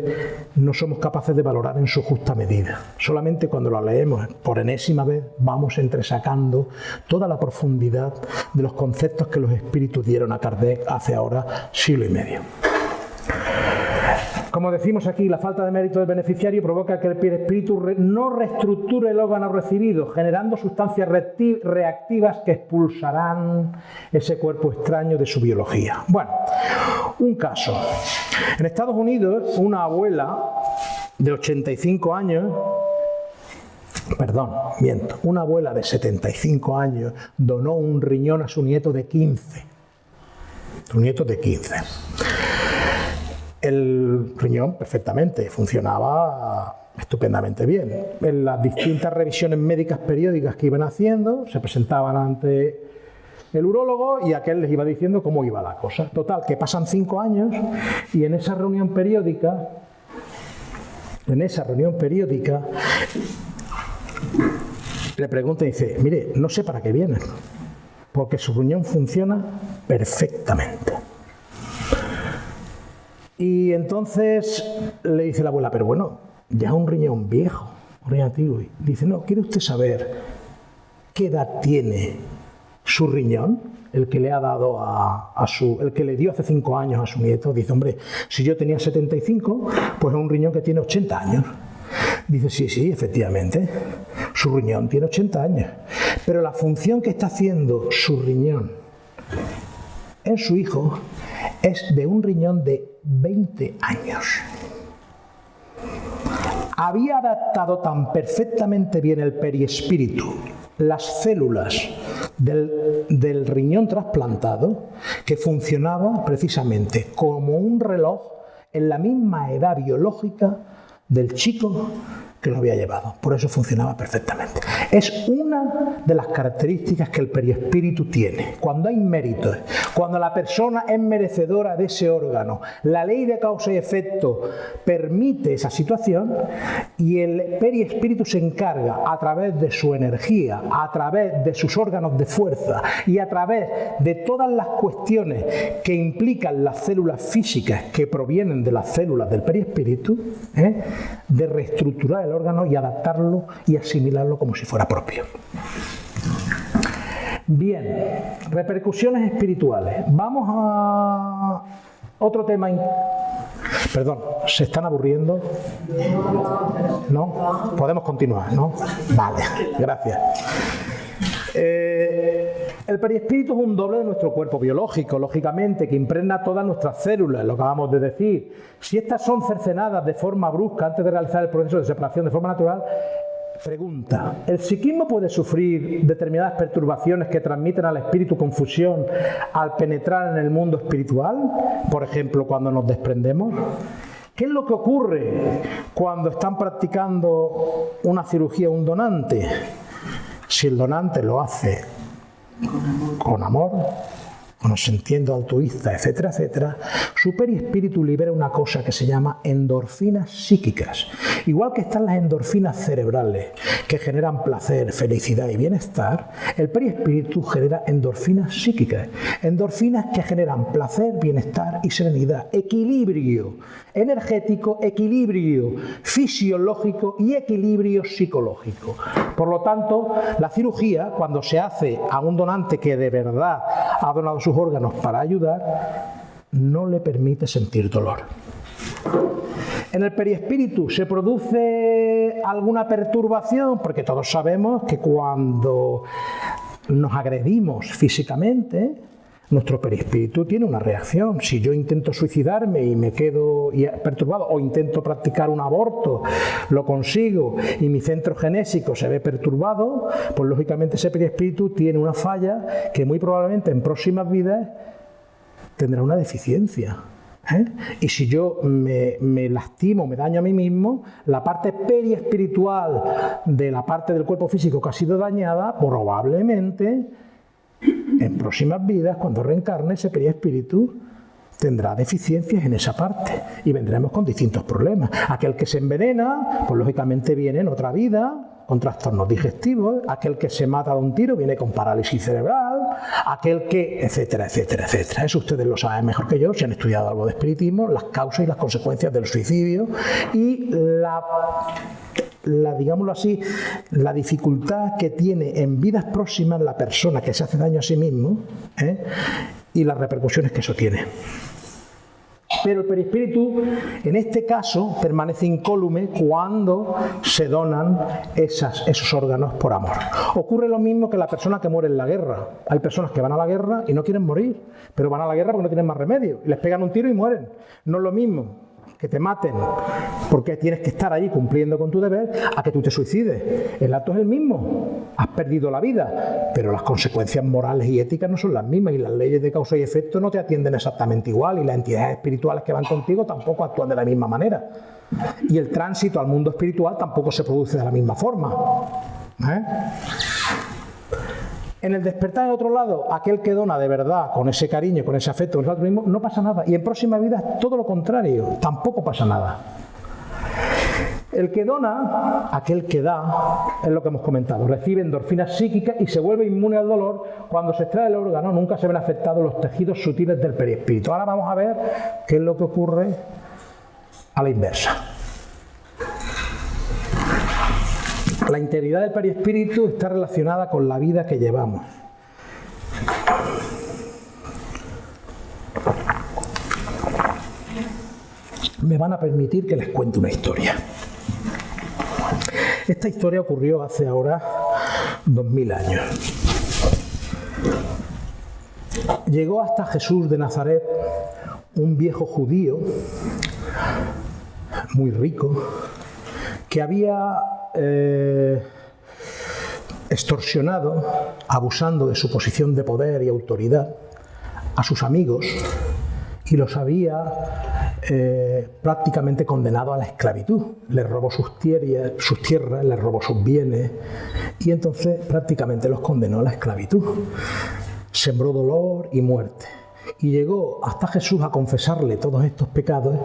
no somos capaces de valorar en su justa medida. Solamente cuando la leemos por enésima vez vamos entresacando toda la profundidad de los conceptos que los espíritus dieron a Kardec hace ahora siglo y medio. Como decimos aquí, la falta de mérito del beneficiario provoca que el espíritu no reestructure el órgano recibido, generando sustancias reactivas que expulsarán ese cuerpo extraño de su biología. Bueno, un caso. En Estados Unidos, una abuela de 85 años perdón, miento, una abuela de 75 años donó un riñón a su nieto de 15. Su nieto de 15. El riñón perfectamente, funcionaba estupendamente bien. En las distintas revisiones médicas periódicas que iban haciendo, se presentaban ante el urólogo y aquel les iba diciendo cómo iba la cosa. Total, que pasan cinco años y en esa reunión periódica, en esa reunión periódica, le pregunta y dice, mire, no sé para qué viene, porque su riñón funciona perfectamente. Y entonces le dice la abuela, pero bueno, ya un riñón viejo, un riñón antiguo. dice, no, ¿quiere usted saber qué edad tiene su riñón? El que le ha dado a, su, el que le dio hace cinco años a su nieto. Dice, hombre, si yo tenía 75, pues es un riñón que tiene 80 años. Dice, sí, sí, efectivamente, su riñón tiene 80 años. Pero la función que está haciendo su riñón en su hijo es de un riñón de 20 años. Había adaptado tan perfectamente bien el periespíritu, las células del, del riñón trasplantado, que funcionaba precisamente como un reloj en la misma edad biológica del chico lo había llevado. Por eso funcionaba perfectamente. Es una de las características que el periespíritu tiene. Cuando hay méritos, cuando la persona es merecedora de ese órgano, la ley de causa y efecto permite esa situación y el periespíritu se encarga a través de su energía, a través de sus órganos de fuerza y a través de todas las cuestiones que implican las células físicas que provienen de las células del periespíritu, ¿eh? de reestructurar el órgano y adaptarlo y asimilarlo como si fuera propio. Bien, repercusiones espirituales. Vamos a otro tema. Perdón, ¿se están aburriendo? ¿No? Podemos continuar, ¿no? Vale, gracias. Eh, el perispíritu es un doble de nuestro cuerpo biológico, lógicamente, que impregna todas nuestras células, lo acabamos de decir. Si estas son cercenadas de forma brusca antes de realizar el proceso de separación de forma natural, Pregunta, ¿el psiquismo puede sufrir determinadas perturbaciones que transmiten al espíritu confusión al penetrar en el mundo espiritual? Por ejemplo, cuando nos desprendemos. ¿Qué es lo que ocurre cuando están practicando una cirugía un donante? Si el donante lo hace con amor, nos sintiendo altruista, etcétera, etcétera, su perispíritu libera una cosa que se llama endorfinas psíquicas. Igual que están las endorfinas cerebrales que generan placer, felicidad y bienestar, el perispíritu genera endorfinas psíquicas, endorfinas que generan placer, bienestar y serenidad, equilibrio energético, equilibrio fisiológico y equilibrio psicológico. Por lo tanto, la cirugía, cuando se hace a un donante que de verdad ha donado sus órganos para ayudar, no le permite sentir dolor. En el perispíritu se produce alguna perturbación, porque todos sabemos que cuando nos agredimos físicamente, nuestro perispíritu tiene una reacción. Si yo intento suicidarme y me quedo perturbado o intento practicar un aborto, lo consigo y mi centro genésico se ve perturbado, pues lógicamente ese perispíritu tiene una falla que muy probablemente en próximas vidas tendrá una deficiencia. ¿eh? Y si yo me, lastimo, me daño a mí mismo, la parte periespiritual de la parte del cuerpo físico que ha sido dañada, probablemente en próximas vidas, cuando reencarne, ese perispíritu tendrá deficiencias en esa parte y vendremos con distintos problemas. Aquel que se envenena, pues lógicamente viene en otra vida con trastornos digestivos, aquel que se mata de un tiro viene con parálisis cerebral, aquel que, etcétera, etcétera, etcétera. Eso ustedes lo saben mejor que yo, si han estudiado algo de espiritismo, las causas y las consecuencias del suicidio y la la, digámoslo así, la dificultad que tiene en vidas próximas la persona que se hace daño a sí mismo ¿eh? y las repercusiones que eso tiene. Pero el perispíritu, en este caso, permanece incólume cuando se donan esas, esos órganos por amor. Ocurre lo mismo que la persona que muere en la guerra. Hay personas que van a la guerra y no quieren morir, pero van a la guerra porque no tienen más remedio. Y les pegan un tiro y mueren. No es lo mismo que te maten porque tienes que estar allí cumpliendo con tu deber, a que tú te suicides. El acto es el mismo, has perdido la vida, pero las consecuencias morales y éticas no son las mismas y las leyes de causa y efecto no te atienden exactamente igual y las entidades espirituales que van contigo tampoco actúan de la misma manera. Y el tránsito al mundo espiritual tampoco se produce de la misma forma. ¿eh? En el despertar, en otro lado, aquel que dona de verdad, con ese cariño, con ese afecto, con ese altruismo, no pasa nada. Y en próxima vida, todo lo contrario, tampoco pasa nada. El que dona, aquel que da, es lo que hemos comentado, recibe endorfinas psíquicas y se vuelve inmune al dolor cuando se extrae el órgano, nunca se ven afectados los tejidos sutiles del perispíritu. Ahora vamos a ver qué es lo que ocurre a la inversa. La integridad del perispíritu está relacionada con la vida que llevamos. Me van a permitir que les cuente una historia. Esta historia ocurrió hace ahora dos mil años. Llegó hasta Jesús de Nazaret un viejo judío muy rico que había eh, extorsionado, abusando de su posición de poder y autoridad, a sus amigos y los había eh, prácticamente condenado a la esclavitud. Les robó sus, sus tierras, les robó sus bienes y entonces prácticamente los condenó a la esclavitud. Sembró dolor y muerte y llegó hasta Jesús a confesarle todos estos pecados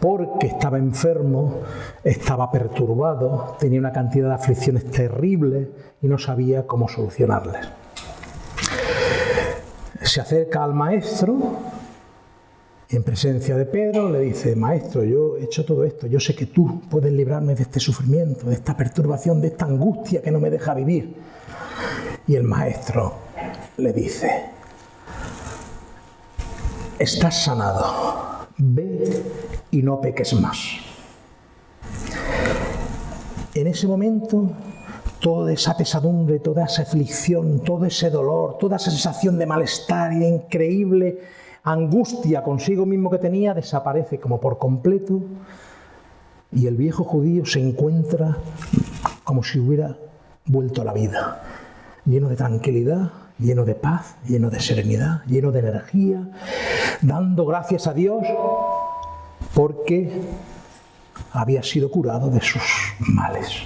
porque estaba enfermo, estaba perturbado, tenía una cantidad de aflicciones terribles y no sabía cómo solucionarles. Se acerca al maestro en presencia de Pedro le dice, maestro, yo he hecho todo esto, yo sé que tú puedes librarme de este sufrimiento, de esta perturbación, de esta angustia que no me deja vivir. Y el maestro le dice, estás sanado, ve y no peques más. En ese momento, toda esa pesadumbre, toda esa aflicción, todo ese dolor, toda esa sensación de malestar y de increíble angustia consigo mismo que tenía desaparece como por completo y el viejo judío se encuentra como si hubiera vuelto a la vida, lleno de tranquilidad, lleno de paz, lleno de serenidad, lleno de energía, dando gracias a Dios porque había sido curado de sus males.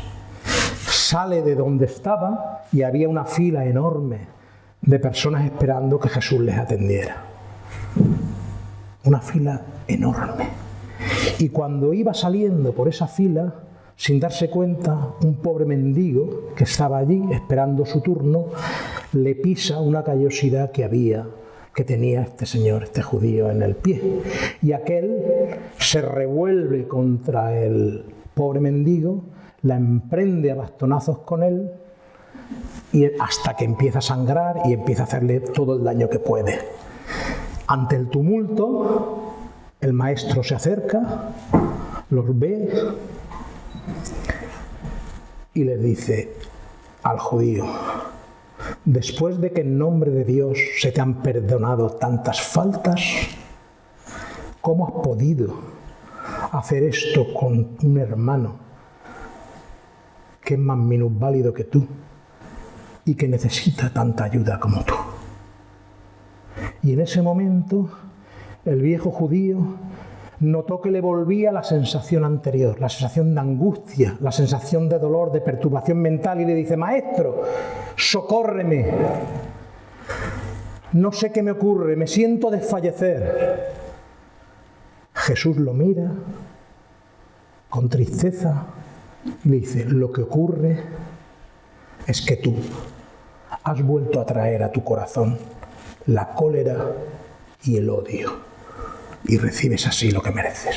Sale de donde estaba y había una fila enorme de personas esperando que Jesús les atendiera. Una fila enorme. Y cuando iba saliendo por esa fila, sin darse cuenta, un pobre mendigo que estaba allí esperando su turno, le pisa una callosidad que había, que tenía este señor, este judío en el pie. Y aquel se revuelve contra el pobre mendigo, la emprende a bastonazos con él y hasta que empieza a sangrar y empieza a hacerle todo el daño que puede. Ante el tumulto, el maestro se acerca, los ve y les dice al judío, después de que en nombre de Dios se te han perdonado tantas faltas, ¿cómo has podido hacer esto con un hermano que es más minusválido que tú y que necesita tanta ayuda como tú? Y en ese momento el viejo judío notó que le volvía la sensación anterior, la sensación de angustia, la sensación de dolor, de perturbación mental y le dice, maestro, socórreme. No sé qué me ocurre, me siento desfallecer. Jesús lo mira con tristeza y le dice, lo que ocurre es que tú has vuelto a traer a tu corazón la cólera y el odio y recibes así lo que mereces.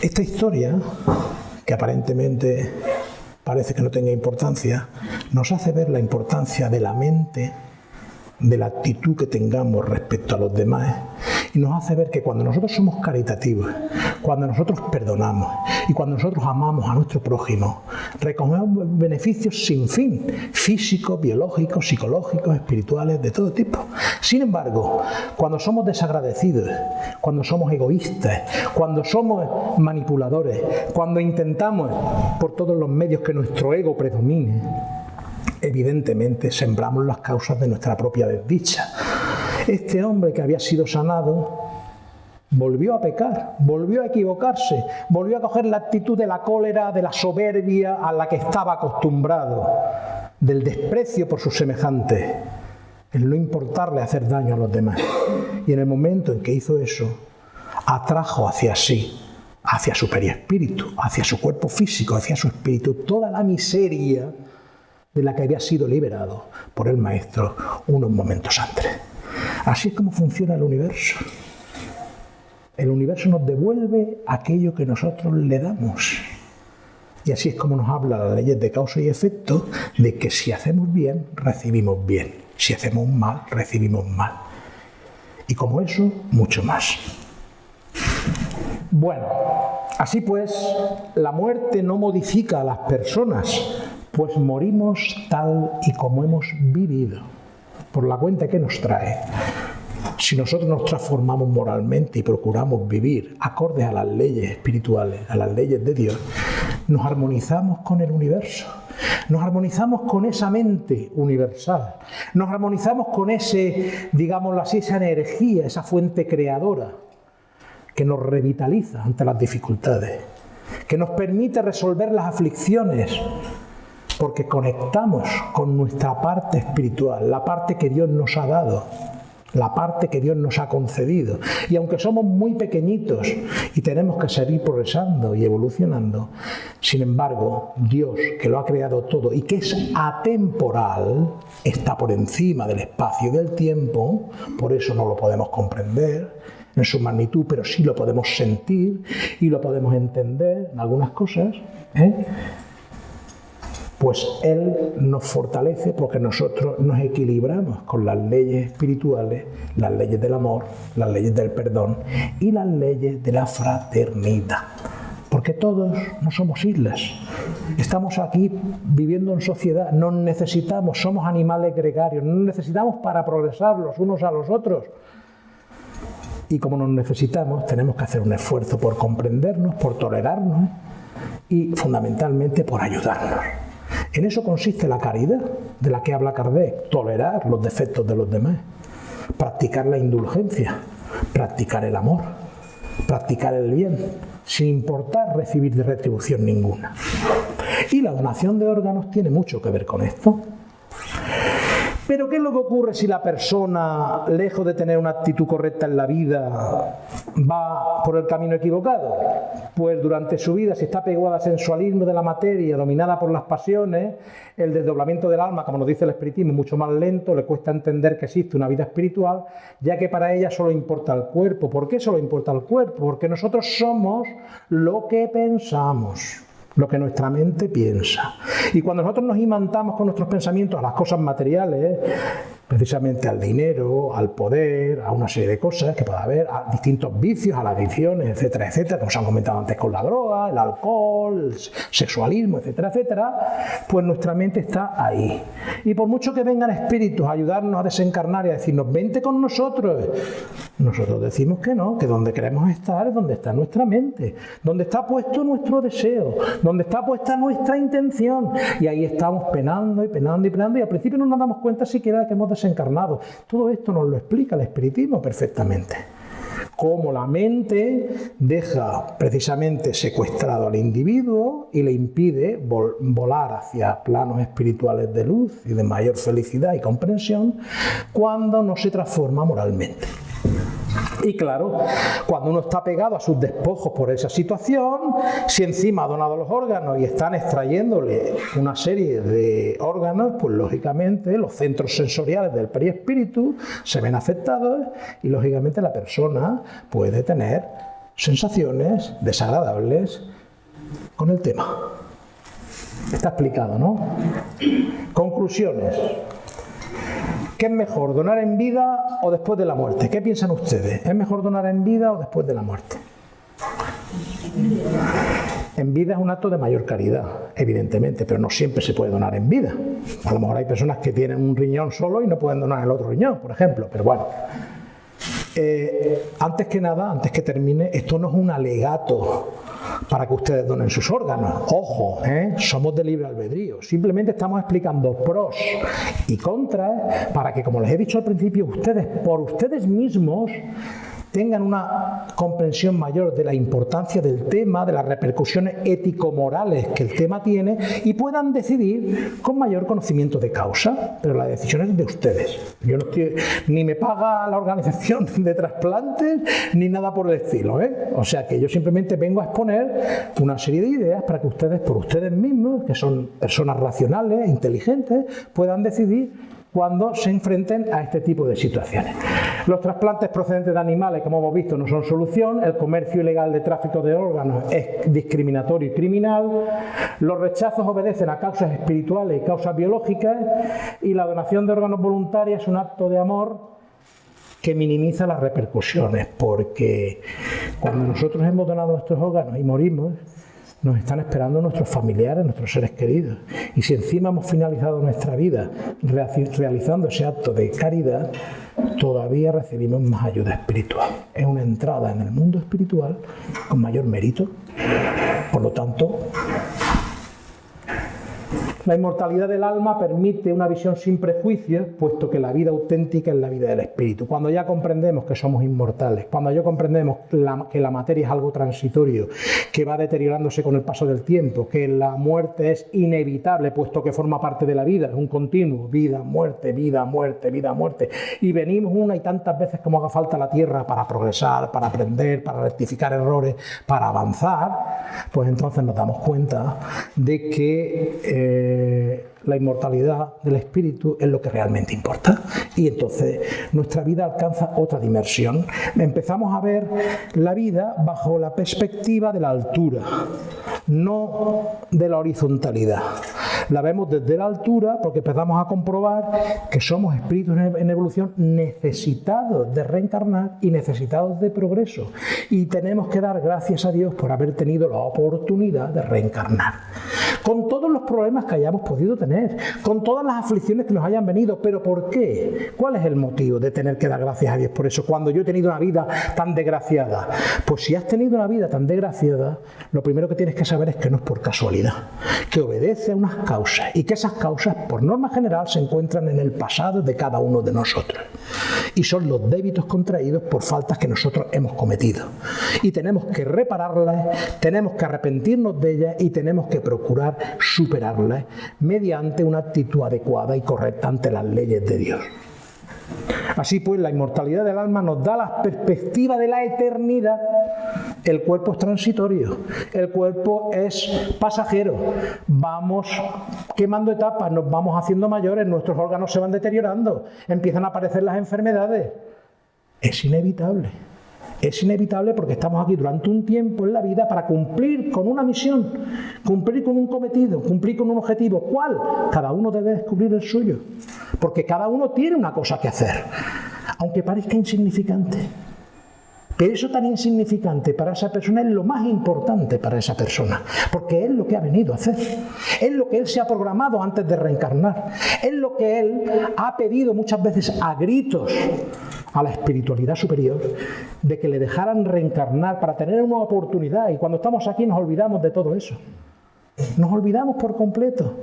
Esta historia, que aparentemente parece que no tenga importancia, nos hace ver la importancia de la mente, de la actitud que tengamos respecto a los demás y nos hace ver que cuando nosotros somos caritativos, cuando nosotros perdonamos y cuando nosotros amamos a nuestro prójimo, recogemos beneficios sin fin, físicos, biológicos, psicológicos, espirituales, de todo tipo. Sin embargo, cuando somos desagradecidos, cuando somos egoístas, cuando somos manipuladores, cuando intentamos por todos los medios que nuestro ego predomine, evidentemente sembramos las causas de nuestra propia desdicha. Este hombre que había sido sanado volvió a pecar, volvió a equivocarse, volvió a coger la actitud de la cólera, de la soberbia a la que estaba acostumbrado, del desprecio por sus semejantes, el no importarle hacer daño a los demás. Y en el momento en que hizo eso, atrajo hacia sí, hacia su periespíritu, hacia su cuerpo físico, hacia su espíritu, toda la miseria de la que había sido liberado por el Maestro unos momentos antes. Así es como funciona el universo. El universo nos devuelve aquello que nosotros le damos. Y así es como nos habla la ley de causa y efecto, de que si hacemos bien, recibimos bien. Si hacemos mal, recibimos mal. Y como eso, mucho más. Bueno, así pues, la muerte no modifica a las personas, pues morimos tal y como hemos vivido por la cuenta que nos trae, si nosotros nos transformamos moralmente y procuramos vivir acordes a las leyes espirituales, a las leyes de Dios, nos armonizamos con el universo, nos armonizamos con esa mente universal, nos armonizamos con ese, digámoslo así, esa energía, esa fuente creadora que nos revitaliza ante las dificultades, que nos permite resolver las aflicciones, porque conectamos con nuestra parte espiritual, la parte que Dios nos ha dado, la parte que Dios nos ha concedido. Y aunque somos muy pequeñitos y tenemos que seguir progresando y evolucionando, sin embargo, Dios, que lo ha creado todo y que es atemporal, está por encima del espacio y del tiempo, por eso no lo podemos comprender en su magnitud, pero sí lo podemos sentir y lo podemos entender en algunas cosas. ¿eh? Pues Él nos fortalece porque nosotros nos equilibramos con las leyes espirituales, las leyes del amor, las leyes del perdón y las leyes de la fraternidad. Porque todos no somos islas. Estamos aquí viviendo en sociedad, nos necesitamos, somos animales gregarios, nos necesitamos para progresar los unos a los otros. Y como nos necesitamos, tenemos que hacer un esfuerzo por comprendernos, por tolerarnos y fundamentalmente por ayudarnos. En eso consiste la caridad de la que habla Kardec, tolerar los defectos de los demás, practicar la indulgencia, practicar el amor, practicar el bien, sin importar recibir de retribución ninguna. Y la donación de órganos tiene mucho que ver con esto. Pero ¿qué es lo que ocurre si la persona, lejos de tener una actitud correcta en la vida, va por el camino equivocado? Pues durante su vida, si está pegada al sensualismo de la materia, dominada por las pasiones, el desdoblamiento del alma, como nos dice el espiritismo, es mucho más lento, le cuesta entender que existe una vida espiritual, ya que para ella solo importa el cuerpo. ¿Por qué solo importa el cuerpo? Porque nosotros somos lo que pensamos lo que nuestra mente piensa. Y cuando nosotros nos imantamos con nuestros pensamientos a las cosas materiales, precisamente al dinero, al poder, a una serie de cosas que puede haber, a distintos vicios, a las adicciones, etcétera, etcétera, como se han comentado antes con la droga, el alcohol, el sexualismo, etcétera, etcétera, pues nuestra mente está ahí. Y por mucho que vengan espíritus a ayudarnos a desencarnar y a decirnos, vente con nosotros, nosotros decimos que no, que donde queremos estar es donde está nuestra mente, donde está puesto nuestro deseo, donde está puesta nuestra intención. Y ahí estamos penando y penando y penando y al principio no nos damos cuenta siquiera que hemos encarnado. Todo esto nos lo explica el espiritismo perfectamente. Cómo la mente deja precisamente secuestrado al individuo y le impide volar hacia planos espirituales de luz y de mayor felicidad y comprensión cuando no se transforma moralmente. Y claro, cuando uno está pegado a sus despojos por esa situación, si encima ha donado los órganos y están extrayéndole una serie de órganos, pues lógicamente los centros sensoriales del perispíritu se ven afectados y lógicamente la persona puede tener sensaciones desagradables con el tema. Está explicado, ¿no? Conclusiones. ¿Qué es mejor, donar en vida o después de la muerte? ¿Qué piensan ustedes? ¿Es mejor donar en vida o después de la muerte? En vida es un acto de mayor caridad, evidentemente, pero no siempre se puede donar en vida. A lo mejor hay personas que tienen un riñón solo y no pueden donar el otro riñón, por ejemplo, pero bueno. Eh, antes que nada, antes que termine, esto no es un alegato para que ustedes donen sus órganos. Ojo, ¿eh? somos de libre albedrío. Simplemente estamos explicando pros y contras para que, como les he dicho al principio, ustedes, por ustedes mismos, tengan una comprensión mayor de la importancia del tema, de las repercusiones ético-morales que el tema tiene y puedan decidir con mayor conocimiento de causa. Pero la decisión es de ustedes. Yo no estoy, ni me paga la organización de trasplantes ni nada por el estilo. ¿eh? O sea que yo simplemente vengo a exponer una serie de ideas para que ustedes, por ustedes mismos, que son personas racionales, inteligentes, puedan decidir cuando se enfrenten a este tipo de situaciones. Los trasplantes procedentes de animales, como hemos visto, no son solución, el comercio ilegal de tráfico de órganos es discriminatorio y criminal, los rechazos obedecen a causas espirituales y causas biológicas. Y la donación de órganos voluntarios es un acto de amor que minimiza las repercusiones, porque cuando nosotros hemos donado nuestros órganos y morimos, nos están esperando nuestros familiares, nuestros seres queridos. Y si encima hemos finalizado nuestra vida realizando ese acto de caridad, todavía recibimos más ayuda espiritual. Es una entrada en el mundo espiritual con mayor mérito. Por lo tanto, la inmortalidad del alma permite una visión sin prejuicios, puesto que la vida auténtica es la vida del espíritu. Cuando ya comprendemos que somos inmortales, cuando ya comprendemos que la materia es algo transitorio, que va deteriorándose con el paso del tiempo, que la muerte es inevitable, puesto que forma parte de la vida, es un continuo, vida, muerte, vida, muerte, vida, muerte, y venimos una y tantas veces como haga falta la tierra para progresar, para aprender, para rectificar errores, para avanzar, pues entonces nos damos cuenta de que... Eh, eh, la inmortalidad del espíritu es lo que realmente importa. Y entonces nuestra vida alcanza otra dimensión. Empezamos a ver la vida bajo la perspectiva de la altura, no de la horizontalidad. La vemos desde la altura porque empezamos a comprobar que somos espíritus en evolución necesitados de reencarnar y necesitados de progreso. Y tenemos que dar gracias a Dios por haber tenido la oportunidad de reencarnar. Con todos los problemas que hayamos podido tener con todas las aflicciones que nos hayan venido. ¿Pero por qué? ¿Cuál es el motivo de tener que dar gracias a Dios por eso? Cuando yo he tenido una vida tan desgraciada. Pues si has tenido una vida tan desgraciada, lo primero que tienes que saber es que no es por casualidad, que obedece a unas causas y que esas causas, por norma general, se encuentran en el pasado de cada uno de nosotros. Y son los débitos contraídos por faltas que nosotros hemos cometido. Y tenemos que repararlas, tenemos que arrepentirnos de ellas y tenemos que procurar superarlas mediante una actitud adecuada y correcta ante las leyes de Dios. Así pues, la inmortalidad del alma nos da la perspectiva de la eternidad. El cuerpo es transitorio, el cuerpo es pasajero. Vamos quemando etapas, nos vamos haciendo mayores, nuestros órganos se van deteriorando, empiezan a aparecer las enfermedades. Es inevitable. Es inevitable porque estamos aquí durante un tiempo en la vida para cumplir con una misión, cumplir con un cometido, cumplir con un objetivo. ¿Cuál? Cada uno debe descubrir el suyo. Porque cada uno tiene una cosa que hacer, aunque parezca insignificante. Pero eso tan insignificante para esa persona es lo más importante para esa persona, porque es lo que ha venido a hacer, es lo que él se ha programado antes de reencarnar, es lo que él ha pedido muchas veces a gritos a la espiritualidad superior de que le dejaran reencarnar para tener una oportunidad. Y cuando estamos aquí nos olvidamos de todo eso. Nos olvidamos por completo.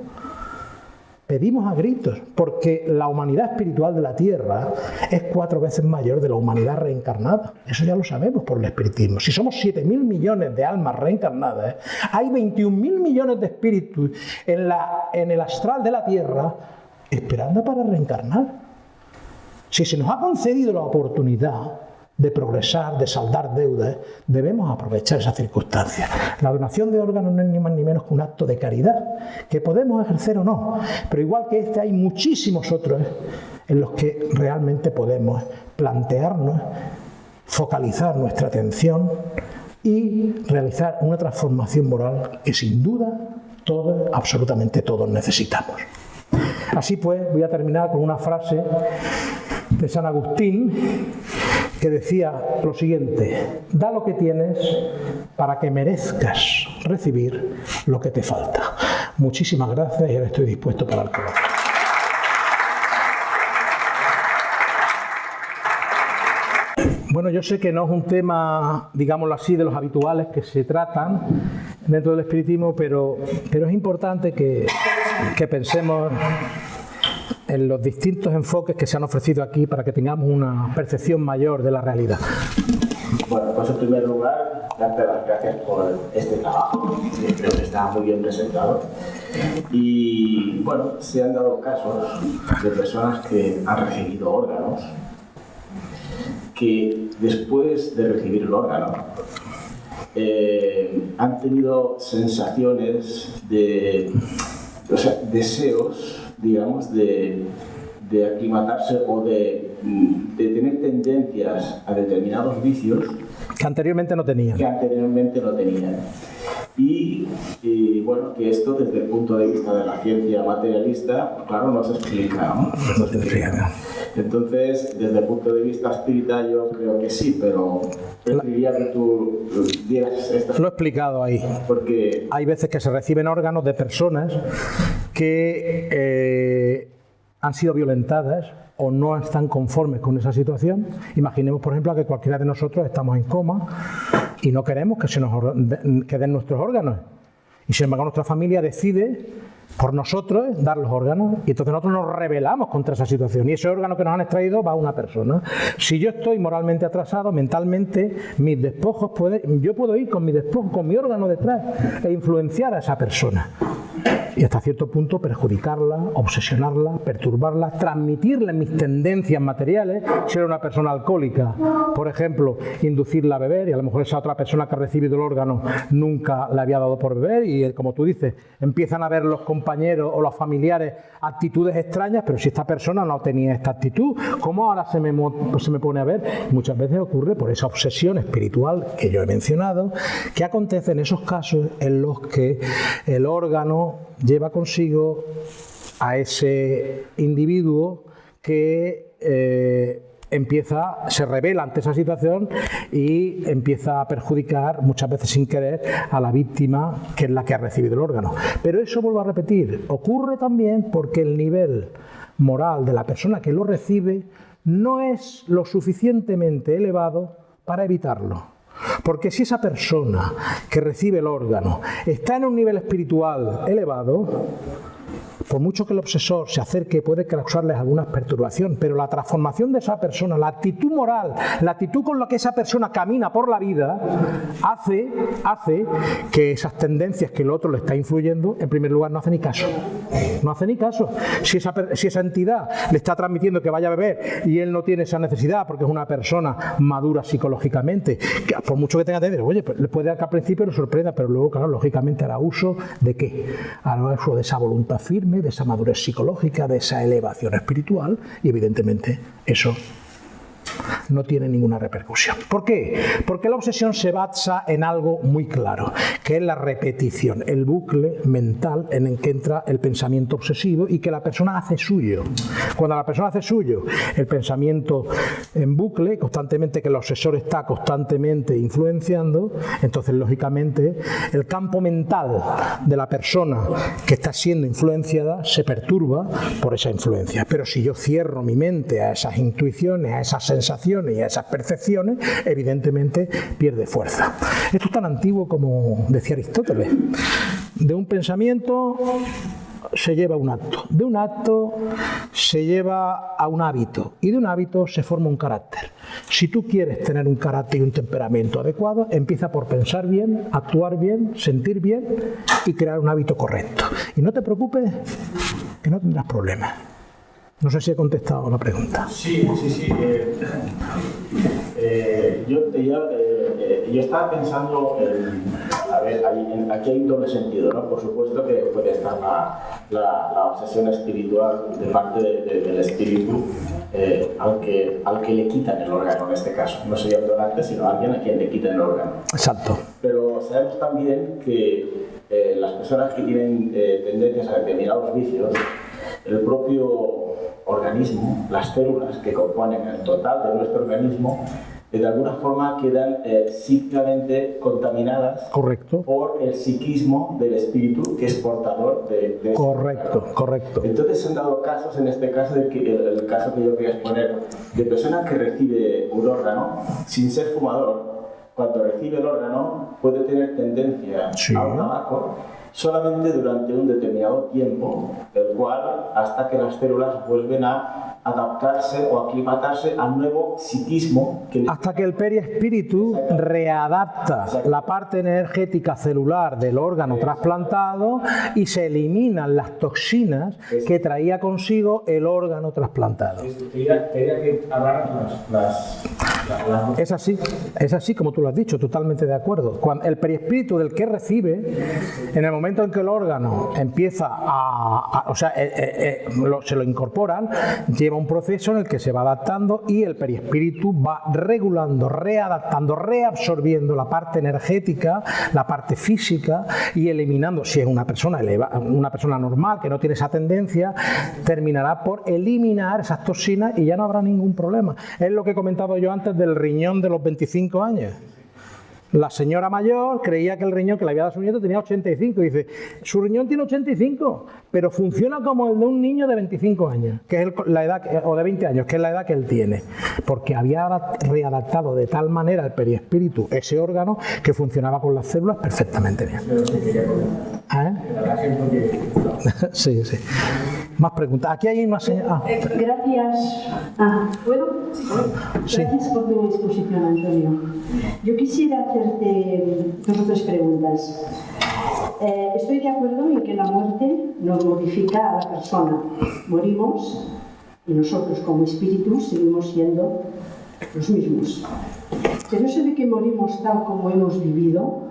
Pedimos a gritos, porque la humanidad espiritual de la Tierra es cuatro veces mayor de la humanidad reencarnada. Eso ya lo sabemos por el espiritismo. Si somos 7.000 millones de almas reencarnadas, hay 21.000 millones de espíritus en, el astral de la Tierra esperando para reencarnar. Si se nos ha concedido la oportunidad de progresar, de saldar deudas, debemos aprovechar esa circunstancia. La donación de órganos no es ni más ni menos que un acto de caridad, que podemos ejercer o no, pero igual que este hay muchísimos otros en los que realmente podemos plantearnos, focalizar nuestra atención y realizar una transformación moral que sin duda todos, absolutamente todos necesitamos. Así pues, voy a terminar con una frase de San Agustín que decía lo siguiente, da lo que tienes para que merezcas recibir lo que te falta. Muchísimas gracias y ahora estoy dispuesto para el coloquio. Bueno, yo sé que no es un tema, digámoslo así, de los habituales que se tratan dentro del espiritismo, pero, pero es importante que, que pensemos en los distintos enfoques que se han ofrecido aquí para que tengamos una percepción mayor de la realidad. Bueno, pues en primer lugar, darte las gracias por este trabajo, creo que está muy bien presentado. Y bueno, se han dado casos de personas que han recibido órganos, que después de recibir el órgano eh, han tenido sensaciones de, o sea, deseos digamos, de, de aclimatarse o de, de, tener tendencias a determinados vicios que anteriormente no tenían. Que anteriormente no tenían. Y, bueno, que esto desde el punto de vista de la ciencia materialista, claro, no se explica. ¿no? No se explica. Entonces, desde el punto de vista espiritual yo creo que sí, pero preferiría que tú dieras esta... Lo he explicado ahí. Porque... Hay veces que se reciben órganos de personas que eh, han sido violentadas o no están conformes con esa situación. Imaginemos, por ejemplo, que cualquiera de nosotros estamos en coma y no queremos que se nos queden nuestros órganos. Y sin embargo nuestra familia decide por nosotros dar los órganos y entonces nosotros nos rebelamos contra esa situación y ese órgano que nos han extraído va a una persona. Si yo estoy moralmente atrasado, mentalmente, mis despojos yo puedo ir con mi despojo, con mi órgano detrás e influenciar a esa persona y hasta cierto punto perjudicarla, obsesionarla, perturbarla, transmitirle mis tendencias materiales, ser una persona alcohólica, por ejemplo, inducirla a beber y a lo mejor esa otra persona que ha recibido el órgano nunca le había dado por beber y como tú dices, empiezan a ver los compañeros o los familiares actitudes extrañas, pero si esta persona no tenía esta actitud, ¿cómo ahora se me, se me pone a ver? Muchas veces ocurre por esa obsesión espiritual que yo he mencionado, que acontece en esos casos en los que el órgano lleva consigo a ese individuo que eh, empieza, se revela ante esa situación y empieza a perjudicar, muchas veces sin querer, a la víctima que es la que ha recibido el órgano. Pero eso, vuelvo a repetir, ocurre también porque el nivel moral de la persona que lo recibe no es lo suficientemente elevado para evitarlo. Porque si esa persona que recibe el órgano está en un nivel espiritual elevado, por mucho que el obsesor se acerque, puede causarles alguna perturbación, pero la transformación de esa persona, la actitud moral, la actitud con la que esa persona camina por la vida, hace, hace que esas tendencias que el otro le está influyendo, en primer lugar, no hace ni caso. No hace ni caso. Si esa, entidad le está transmitiendo que vaya a beber y él no tiene esa necesidad porque es una persona madura psicológicamente, por mucho que tenga tendencia, oye, pues le puede que al principio lo sorprenda, pero luego, claro, lógicamente hará uso de qué? Hará uso de esa voluntad firme, de esa madurez psicológica, de esa elevación espiritual y evidentemente eso no tiene ninguna repercusión. ¿Por qué? Porque la obsesión se basa en algo muy claro, que es la repetición, el bucle mental en el que entra el pensamiento obsesivo y que la persona hace suyo. Cuando la persona hace suyo el pensamiento en bucle, constantemente que el obsesor está constantemente influenciando, entonces lógicamente el campo mental de la persona que está siendo influenciada se perturba por esa influencia. Pero si yo cierro mi mente a esas intuiciones, a esas sensaciones, y a esas percepciones, evidentemente pierde fuerza. Esto es tan antiguo como decía Aristóteles. De un pensamiento se lleva un acto, de un acto se lleva a un hábito y de un hábito se forma un carácter. Si tú quieres tener un carácter y un temperamento adecuado, empieza por pensar bien, actuar bien, sentir bien y crear un hábito correcto. Y no te preocupes que no tendrás problemas. No sé si he contestado la pregunta. Sí, sí, sí. Eh, eh, yo, eh, yo, estaba pensando, en, a ver, aquí hay un doble sentido, ¿no? Por supuesto que puede estar la, la, obsesión espiritual de parte del espíritu, aunque al que le quitan el órgano en este caso. No sería el donante, sino a alguien a quien le quitan el órgano. Exacto. Pero sabemos también que las personas que tienen tendencias a determinados vicios, el propio organismo, las células que componen el total de nuestro organismo, de alguna forma quedan eh, psíquicamente contaminadas correcto. por el psiquismo del espíritu que es portador de, de correcto correcto. Entonces se han dado casos en este caso de que el, caso que yo voy a exponer de persona que recibe un órgano sin ser fumador cuando recibe el órgano puede tener tendencia al tabaco solamente durante un determinado tiempo, el cual hasta que las células vuelven a adaptarse o aclimatarse al nuevo psiquismo. hasta que el periespíritu readapta la parte energética celular del órgano trasplantado y se eliminan las toxinas que traía consigo el órgano trasplantado. Es así, es así como tú lo has dicho, totalmente de acuerdo. Cuando el periespíritu del que recibe, en el momento en que el órgano empieza a, o sea, eh, eh, eh, se lo incorporan, lleva un proceso en el que se va adaptando y el perispíritu va regulando, readaptando, reabsorbiendo la parte energética, la parte física y eliminando, si es una persona, una persona normal que no tiene esa tendencia, terminará por eliminar esas toxinas y ya no habrá ningún problema. Es lo que he comentado yo antes del riñón de los 25 años. La señora mayor creía que el riñón que le había dado a su nieto tenía 85. Y dice, su riñón tiene 85, pero funciona como el de un niño de 25 años, que es la edad, o de 20 años, que es la edad que él tiene. Porque había readaptado de tal manera el perispíritu, ese órgano, que funcionaba con las células perfectamente bien. ¿Eh? sí, sí. Más preguntas. Aquí hay una señora. Ah. Gracias. Ah, ¿Puedo? Sí. Gracias por tu exposición, Antonio. Yo quisiera hacerte dos o tres preguntas. Eh, estoy de acuerdo en que la muerte nos modifica a la persona. Morimos y nosotros como espíritus seguimos siendo los mismos. Pero eso de que morimos tal como hemos vivido,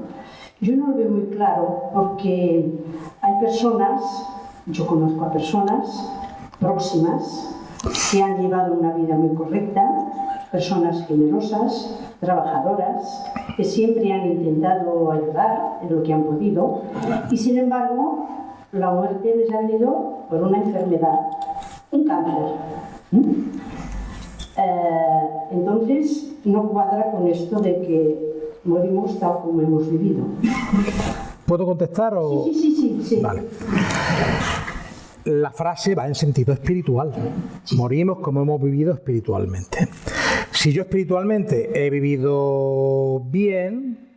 yo no lo veo muy claro porque hay personas yo conozco a personas próximas que han llevado una vida muy correcta, personas generosas, trabajadoras, que siempre han intentado ayudar en lo que han podido y sin embargo la muerte les ha venido por una enfermedad, un cáncer. Eh, entonces no cuadra con esto de que morimos tal como hemos vivido. ¿Puedo contestar? O... Sí, sí, sí, sí. Vale. La frase va en sentido espiritual. Morimos como hemos vivido espiritualmente. Si yo espiritualmente he vivido bien,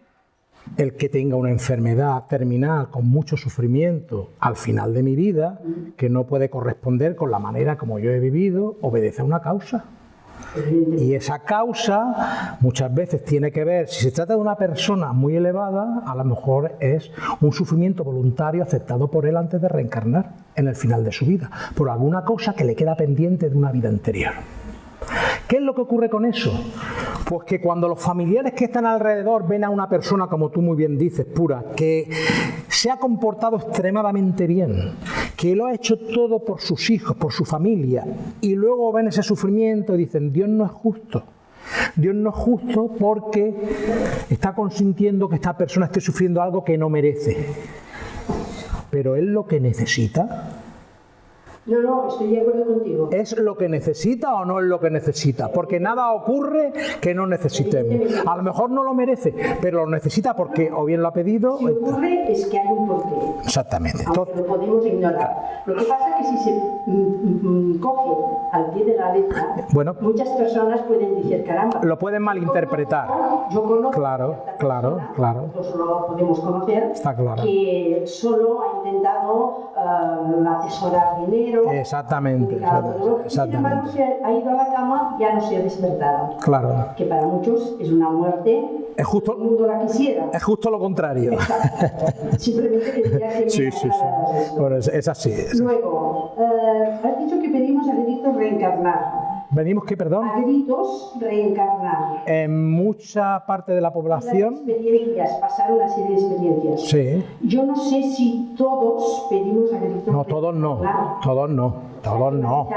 el que tenga una enfermedad terminal con mucho sufrimiento al final de mi vida, que no puede corresponder con la manera como yo he vivido, obedece a una causa. Y esa causa muchas veces tiene que ver, si se trata de una persona muy elevada, a lo mejor es un sufrimiento voluntario aceptado por él antes de reencarnar en el final de su vida, por alguna cosa que le queda pendiente de una vida anterior. ¿Qué es lo que ocurre con eso? Pues que cuando los familiares que están alrededor ven a una persona, como tú muy bien dices, pura, que se ha comportado extremadamente bien, que lo ha hecho todo por sus hijos, por su familia, y luego ven ese sufrimiento y dicen, Dios no es justo. Dios no es justo porque está consintiendo que esta persona esté sufriendo algo que no merece. Pero Él lo que necesita no, no, estoy de acuerdo contigo. ¿Es lo que necesita o no es lo que necesita? Porque nada ocurre que no necesitemos. A lo mejor no lo merece, pero lo necesita porque o bien lo ha pedido. Si ocurre es que hay un porqué. Exactamente. Aunque lo podemos ignorar. Lo que pasa es que si se mm, mm, mm, coge al pie de la letra, bueno, muchas personas pueden decir, caramba. Lo pueden malinterpretar. Yo conozco. Claro, claro, claro. Nosotros lo podemos conocer. Está claro. Que solo ha intentado uh, atesorar dinero Exactamente. exactamente. Sin embargo, se ha ido a la cama ya no se ha despertado. Claro. Que para muchos es una muerte. Es justo, el mundo la quisiera. Es justo lo contrario. Simplemente quería que sí, sí, sí. Bueno, es, es, así. Es. Luego, eh, has dicho que pedimos a gritos reencarnar. ¿Venimos qué, perdón? A gritos reencarnar. En mucha parte de la población. experiencias, pasar una serie de experiencias. Sí. Yo no sé si todos pedimos a gritos No, todos no. Todos no. Todos no.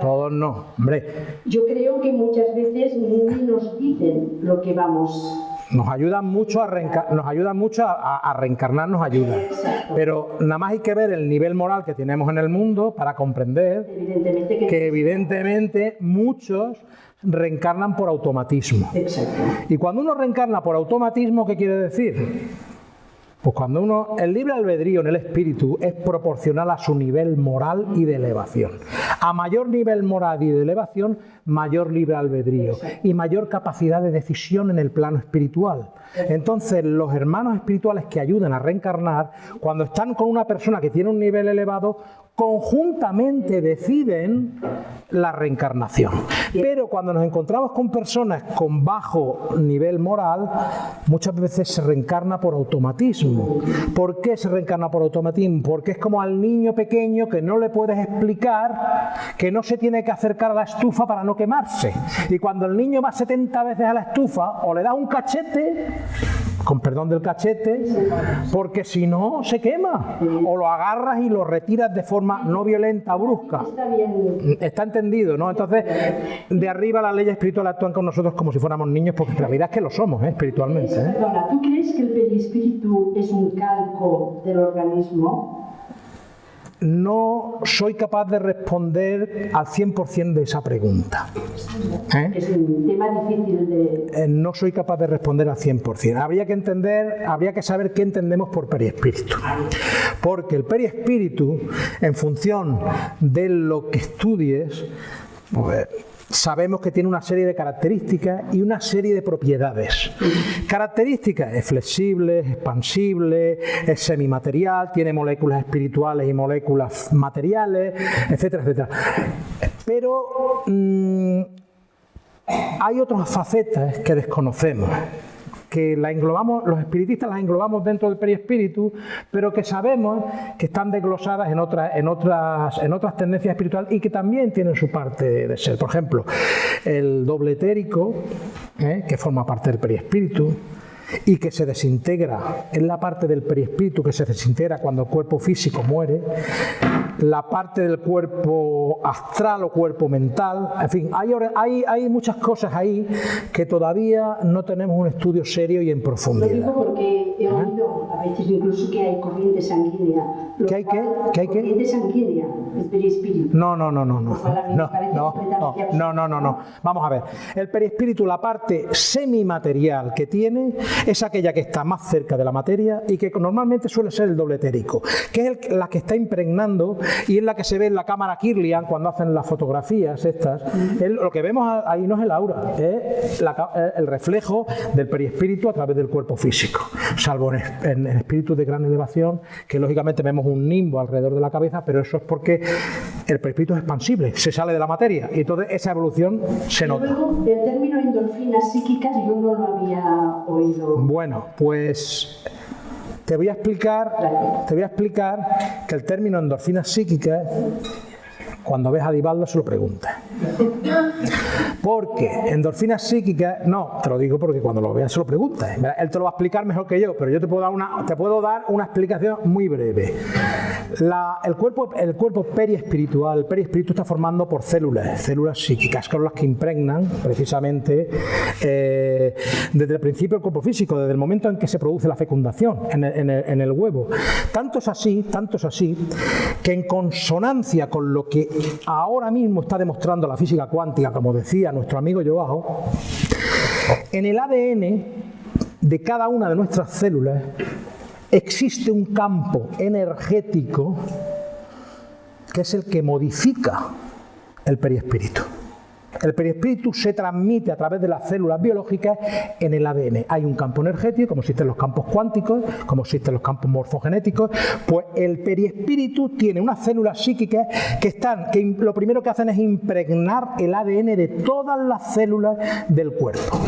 Todos no. Hombre. Yo creo que muchas veces ni nos dicen lo que vamos nos ayudan mucho a, nos ayuda mucho a, a, reencarnar, nos ayuda. Pero nada más hay que ver el nivel moral que tenemos en el mundo para comprender evidentemente que, evidentemente muchos reencarnan por automatismo. Exacto. Y cuando uno reencarna por automatismo, ¿qué quiere decir? Pues cuando uno, el libre albedrío en el espíritu es proporcional a su nivel moral y de elevación. A mayor nivel moral y de elevación, mayor libre albedrío y mayor capacidad de decisión en el plano espiritual. Entonces, los hermanos espirituales que ayudan a reencarnar, cuando están con una persona que tiene un nivel elevado, conjuntamente deciden la reencarnación. Pero cuando nos encontramos con personas con bajo nivel moral, muchas veces se reencarna por automatismo. ¿Por qué se reencarna por automatismo? Porque es como al niño pequeño que no le puedes explicar que no se tiene que acercar a la estufa para no quemarse. Y cuando el niño va 70 veces a la estufa, o le da un cachete, con perdón del cachete, porque si no se quema. O lo agarras y lo retiras de forma no violenta, brusca. Está entendido, ¿no? Entonces, de arriba las leyes espirituales actúan con nosotros como si fuéramos niños, porque en realidad es que lo somos, ¿eh? espiritualmente. ¿eh? Perdona, ¿tú crees que el perispíritu es un calco del organismo? No soy capaz de responder al 100% de esa pregunta. ¿Eh? Es un tema difícil de... Eh, no soy capaz de responder al 100%. Habría que entender, habría que saber qué entendemos por periespíritu. Porque el periespíritu, en función de lo que estudies, pues, sabemos que tiene una serie de características y una serie de propiedades. Características, es flexible, es expansible, es semimaterial, tiene moléculas espirituales y moléculas materiales, etcétera, etcétera. Pero mmm, hay otras facetas que desconocemos que la englobamos, los espiritistas las englobamos dentro del periespíritu, pero que sabemos que están desglosadas en, otras, en, otras, en otras tendencias espirituales y que también tienen su parte de ser. Por ejemplo, el doble etérico, ¿eh? que forma parte del periespíritu, y que se desintegra, es la parte del perispíritu que se desintegra cuando el cuerpo físico muere, la parte del cuerpo astral o cuerpo mental, en fin, hay, hay, hay muchas cosas ahí que todavía no tenemos un estudio serio y en profundidad. Lo digo porque he oído a veces incluso que hay corriente sanguínea. ¿Qué hay qué? ¿Qué hay qué? Corriente sanguínea, el perispíritu. No, no, no, no, no. No, no, no, no, no, no. Vamos a ver. El perispíritu, la parte semimaterial que tiene, es aquella que está más cerca de la materia y que normalmente suele ser el doble etérico, que es la que está impregnando y es la que se ve en la cámara Kirlian cuando hacen las fotografías estas. lo que vemos ahí no es el aura, es el reflejo del perispíritu a través del cuerpo físico. salvo en, espíritus de gran elevación, que lógicamente vemos un nimbo alrededor de la cabeza, pero eso es porque el perispíritu es expansible, se sale de la materia y entonces esa evolución se nota. Luego, el término endorfinas psíquicas yo no lo había oído. Bueno, pues te voy a explicar, te voy a explicar que el término endorfinas psíquicas cuando ves a Divaldo se lo preguntas. Porque endorfinas psíquicas, no, te lo digo porque cuando lo veas se lo preguntas. Él te lo va a explicar mejor que yo, pero yo te puedo dar una, te puedo dar una explicación muy breve. el, cuerpo, el cuerpo periespiritual, el periespíritu está formando por células, células psíquicas, que son las que impregnan precisamente eh, desde el principio del cuerpo físico, desde el momento en que se produce la fecundación el, en el huevo. Tanto es así, tanto es así, que en consonancia con lo que ahora mismo está demostrando la física cuántica, como decía nuestro amigo Joao, en el ADN de cada una de nuestras células existe un campo energético que es el que modifica el perispíritu. El perispíritu se transmite a través de las células biológicas en el ADN. Hay un campo energético, como existen los campos cuánticos, como existen los campos morfogenéticos, pues el perispíritu tiene unas células psíquicas que están, que lo primero que hacen es impregnar el ADN de todas las células del cuerpo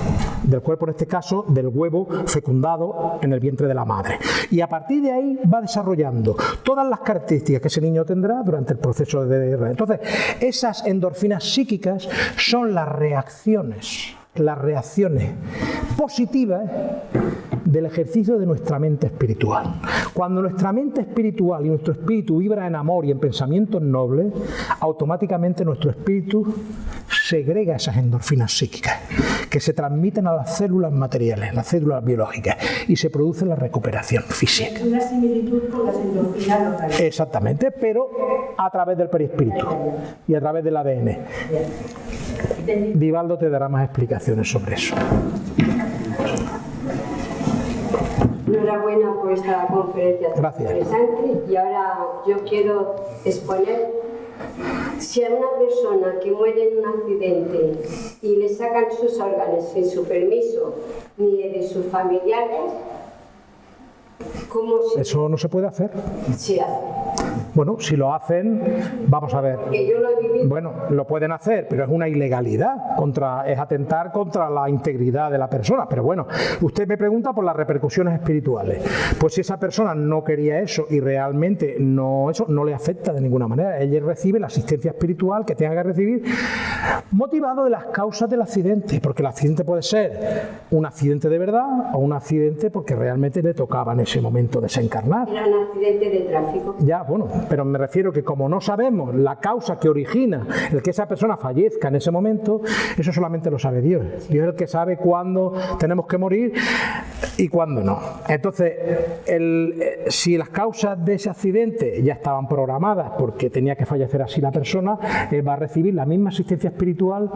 del cuerpo, en este caso del huevo fecundado en el vientre de la madre. Y a partir de ahí va desarrollando todas las características que ese niño tendrá durante el proceso de... Entonces, esas endorfinas psíquicas son las reacciones, las reacciones positivas del ejercicio de nuestra mente espiritual. Cuando nuestra mente espiritual y nuestro espíritu vibra en amor y en pensamientos nobles, automáticamente nuestro espíritu segrega esas endorfinas psíquicas que se transmiten a las células materiales, las células biológicas, y se produce la recuperación física. Una similitud con las endorfinas Exactamente, pero a través del perispíritu y a través del ADN. Vivaldo te dará más explicaciones sobre eso. Enhorabuena por esta conferencia Gracias. interesante y ahora yo quiero exponer si a una persona que muere en un accidente y le sacan sus órganos sin su permiso ni de sus familiares, ¿cómo se... Eso no se puede hacer. se hace? Bueno, si lo hacen, vamos a ver. Bueno, lo pueden hacer, pero es una ilegalidad, contra, es atentar contra la integridad de la persona. Pero bueno, usted me pregunta por las repercusiones espirituales. Pues si esa persona no quería eso y realmente no eso no le afecta de ninguna manera, ella recibe la asistencia espiritual que tenga que recibir, motivado de las causas del accidente, porque el accidente puede ser un accidente de verdad o un accidente porque realmente le tocaba en ese momento desencarnar. Era un accidente de tráfico. Ya, bueno, pero me refiero que como no sabemos la causa que origina el que esa persona fallezca en ese momento, eso solamente lo sabe Dios. Dios es el que sabe cuándo tenemos que morir y cuándo no. Entonces, eh, si las causas de ese accidente ya estaban programadas porque tenía que fallecer así la persona, él va a recibir la misma asistencia espiritual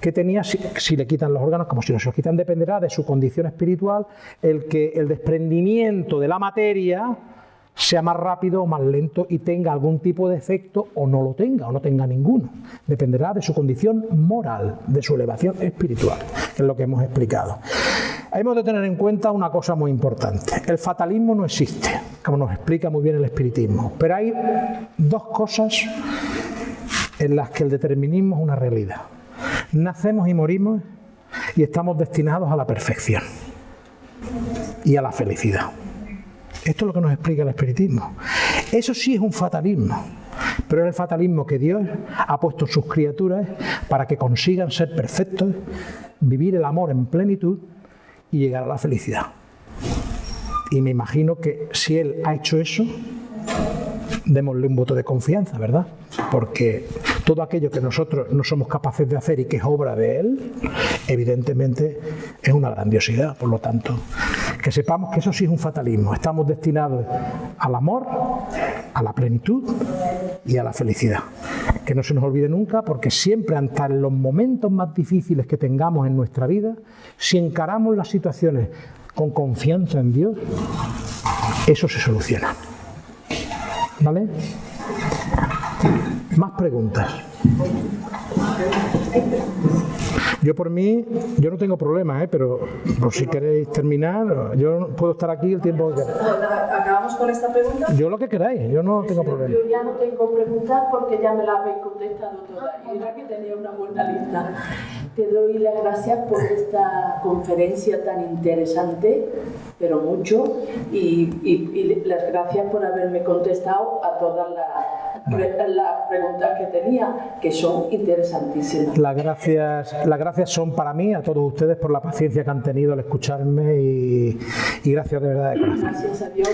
que tenía si, le quitan los órganos, como si no se los quitan, dependerá de su condición espiritual, el que el desprendimiento de la materia sea más rápido o más lento y tenga algún tipo de efecto o no lo tenga o no tenga ninguno. Dependerá de su condición moral, de su elevación espiritual, es lo que hemos explicado. Hemos de tener en cuenta una cosa muy importante. El fatalismo no existe, como nos explica muy bien el espiritismo, pero hay dos cosas en las que el determinismo es una realidad. Nacemos y morimos y estamos destinados a la perfección y a la felicidad. Esto es lo que nos explica el espiritismo. Eso sí es un fatalismo, pero es el fatalismo que Dios ha puesto en sus criaturas para que consigan ser perfectos, vivir el amor en plenitud y llegar a la felicidad. Y me imagino que si Él ha hecho eso, démosle un voto de confianza, ¿verdad? Porque todo aquello que nosotros no somos capaces de hacer y que es obra de Él, evidentemente es una grandiosidad. Por lo tanto, que sepamos que eso sí es un fatalismo. Estamos destinados al amor, a la plenitud y a la felicidad. Que no se nos olvide nunca porque siempre, ante los momentos más difíciles que tengamos en nuestra vida, si encaramos las situaciones con confianza en Dios, eso se soluciona. ¿Vale? Más preguntas. Yo por mí, yo no tengo problema, ¿eh? pero por si queréis terminar, yo puedo estar aquí el tiempo que queráis. ¿Acabamos con esta pregunta? Yo lo que queráis, yo no tengo problema. Yo ya no tengo preguntas porque ya me la habéis contestado todas. Y era que tenía una buena lista. Te doy las gracias por esta conferencia tan interesante, pero mucho, y, y- y las gracias por haberme contestado a todas las, las preguntas que tenía, que son interesantísimas. Las gracias, las gracias son para mí, a todos ustedes, por la paciencia que han tenido al escucharme y, y gracias de verdad de corazón. Gracias a Dios.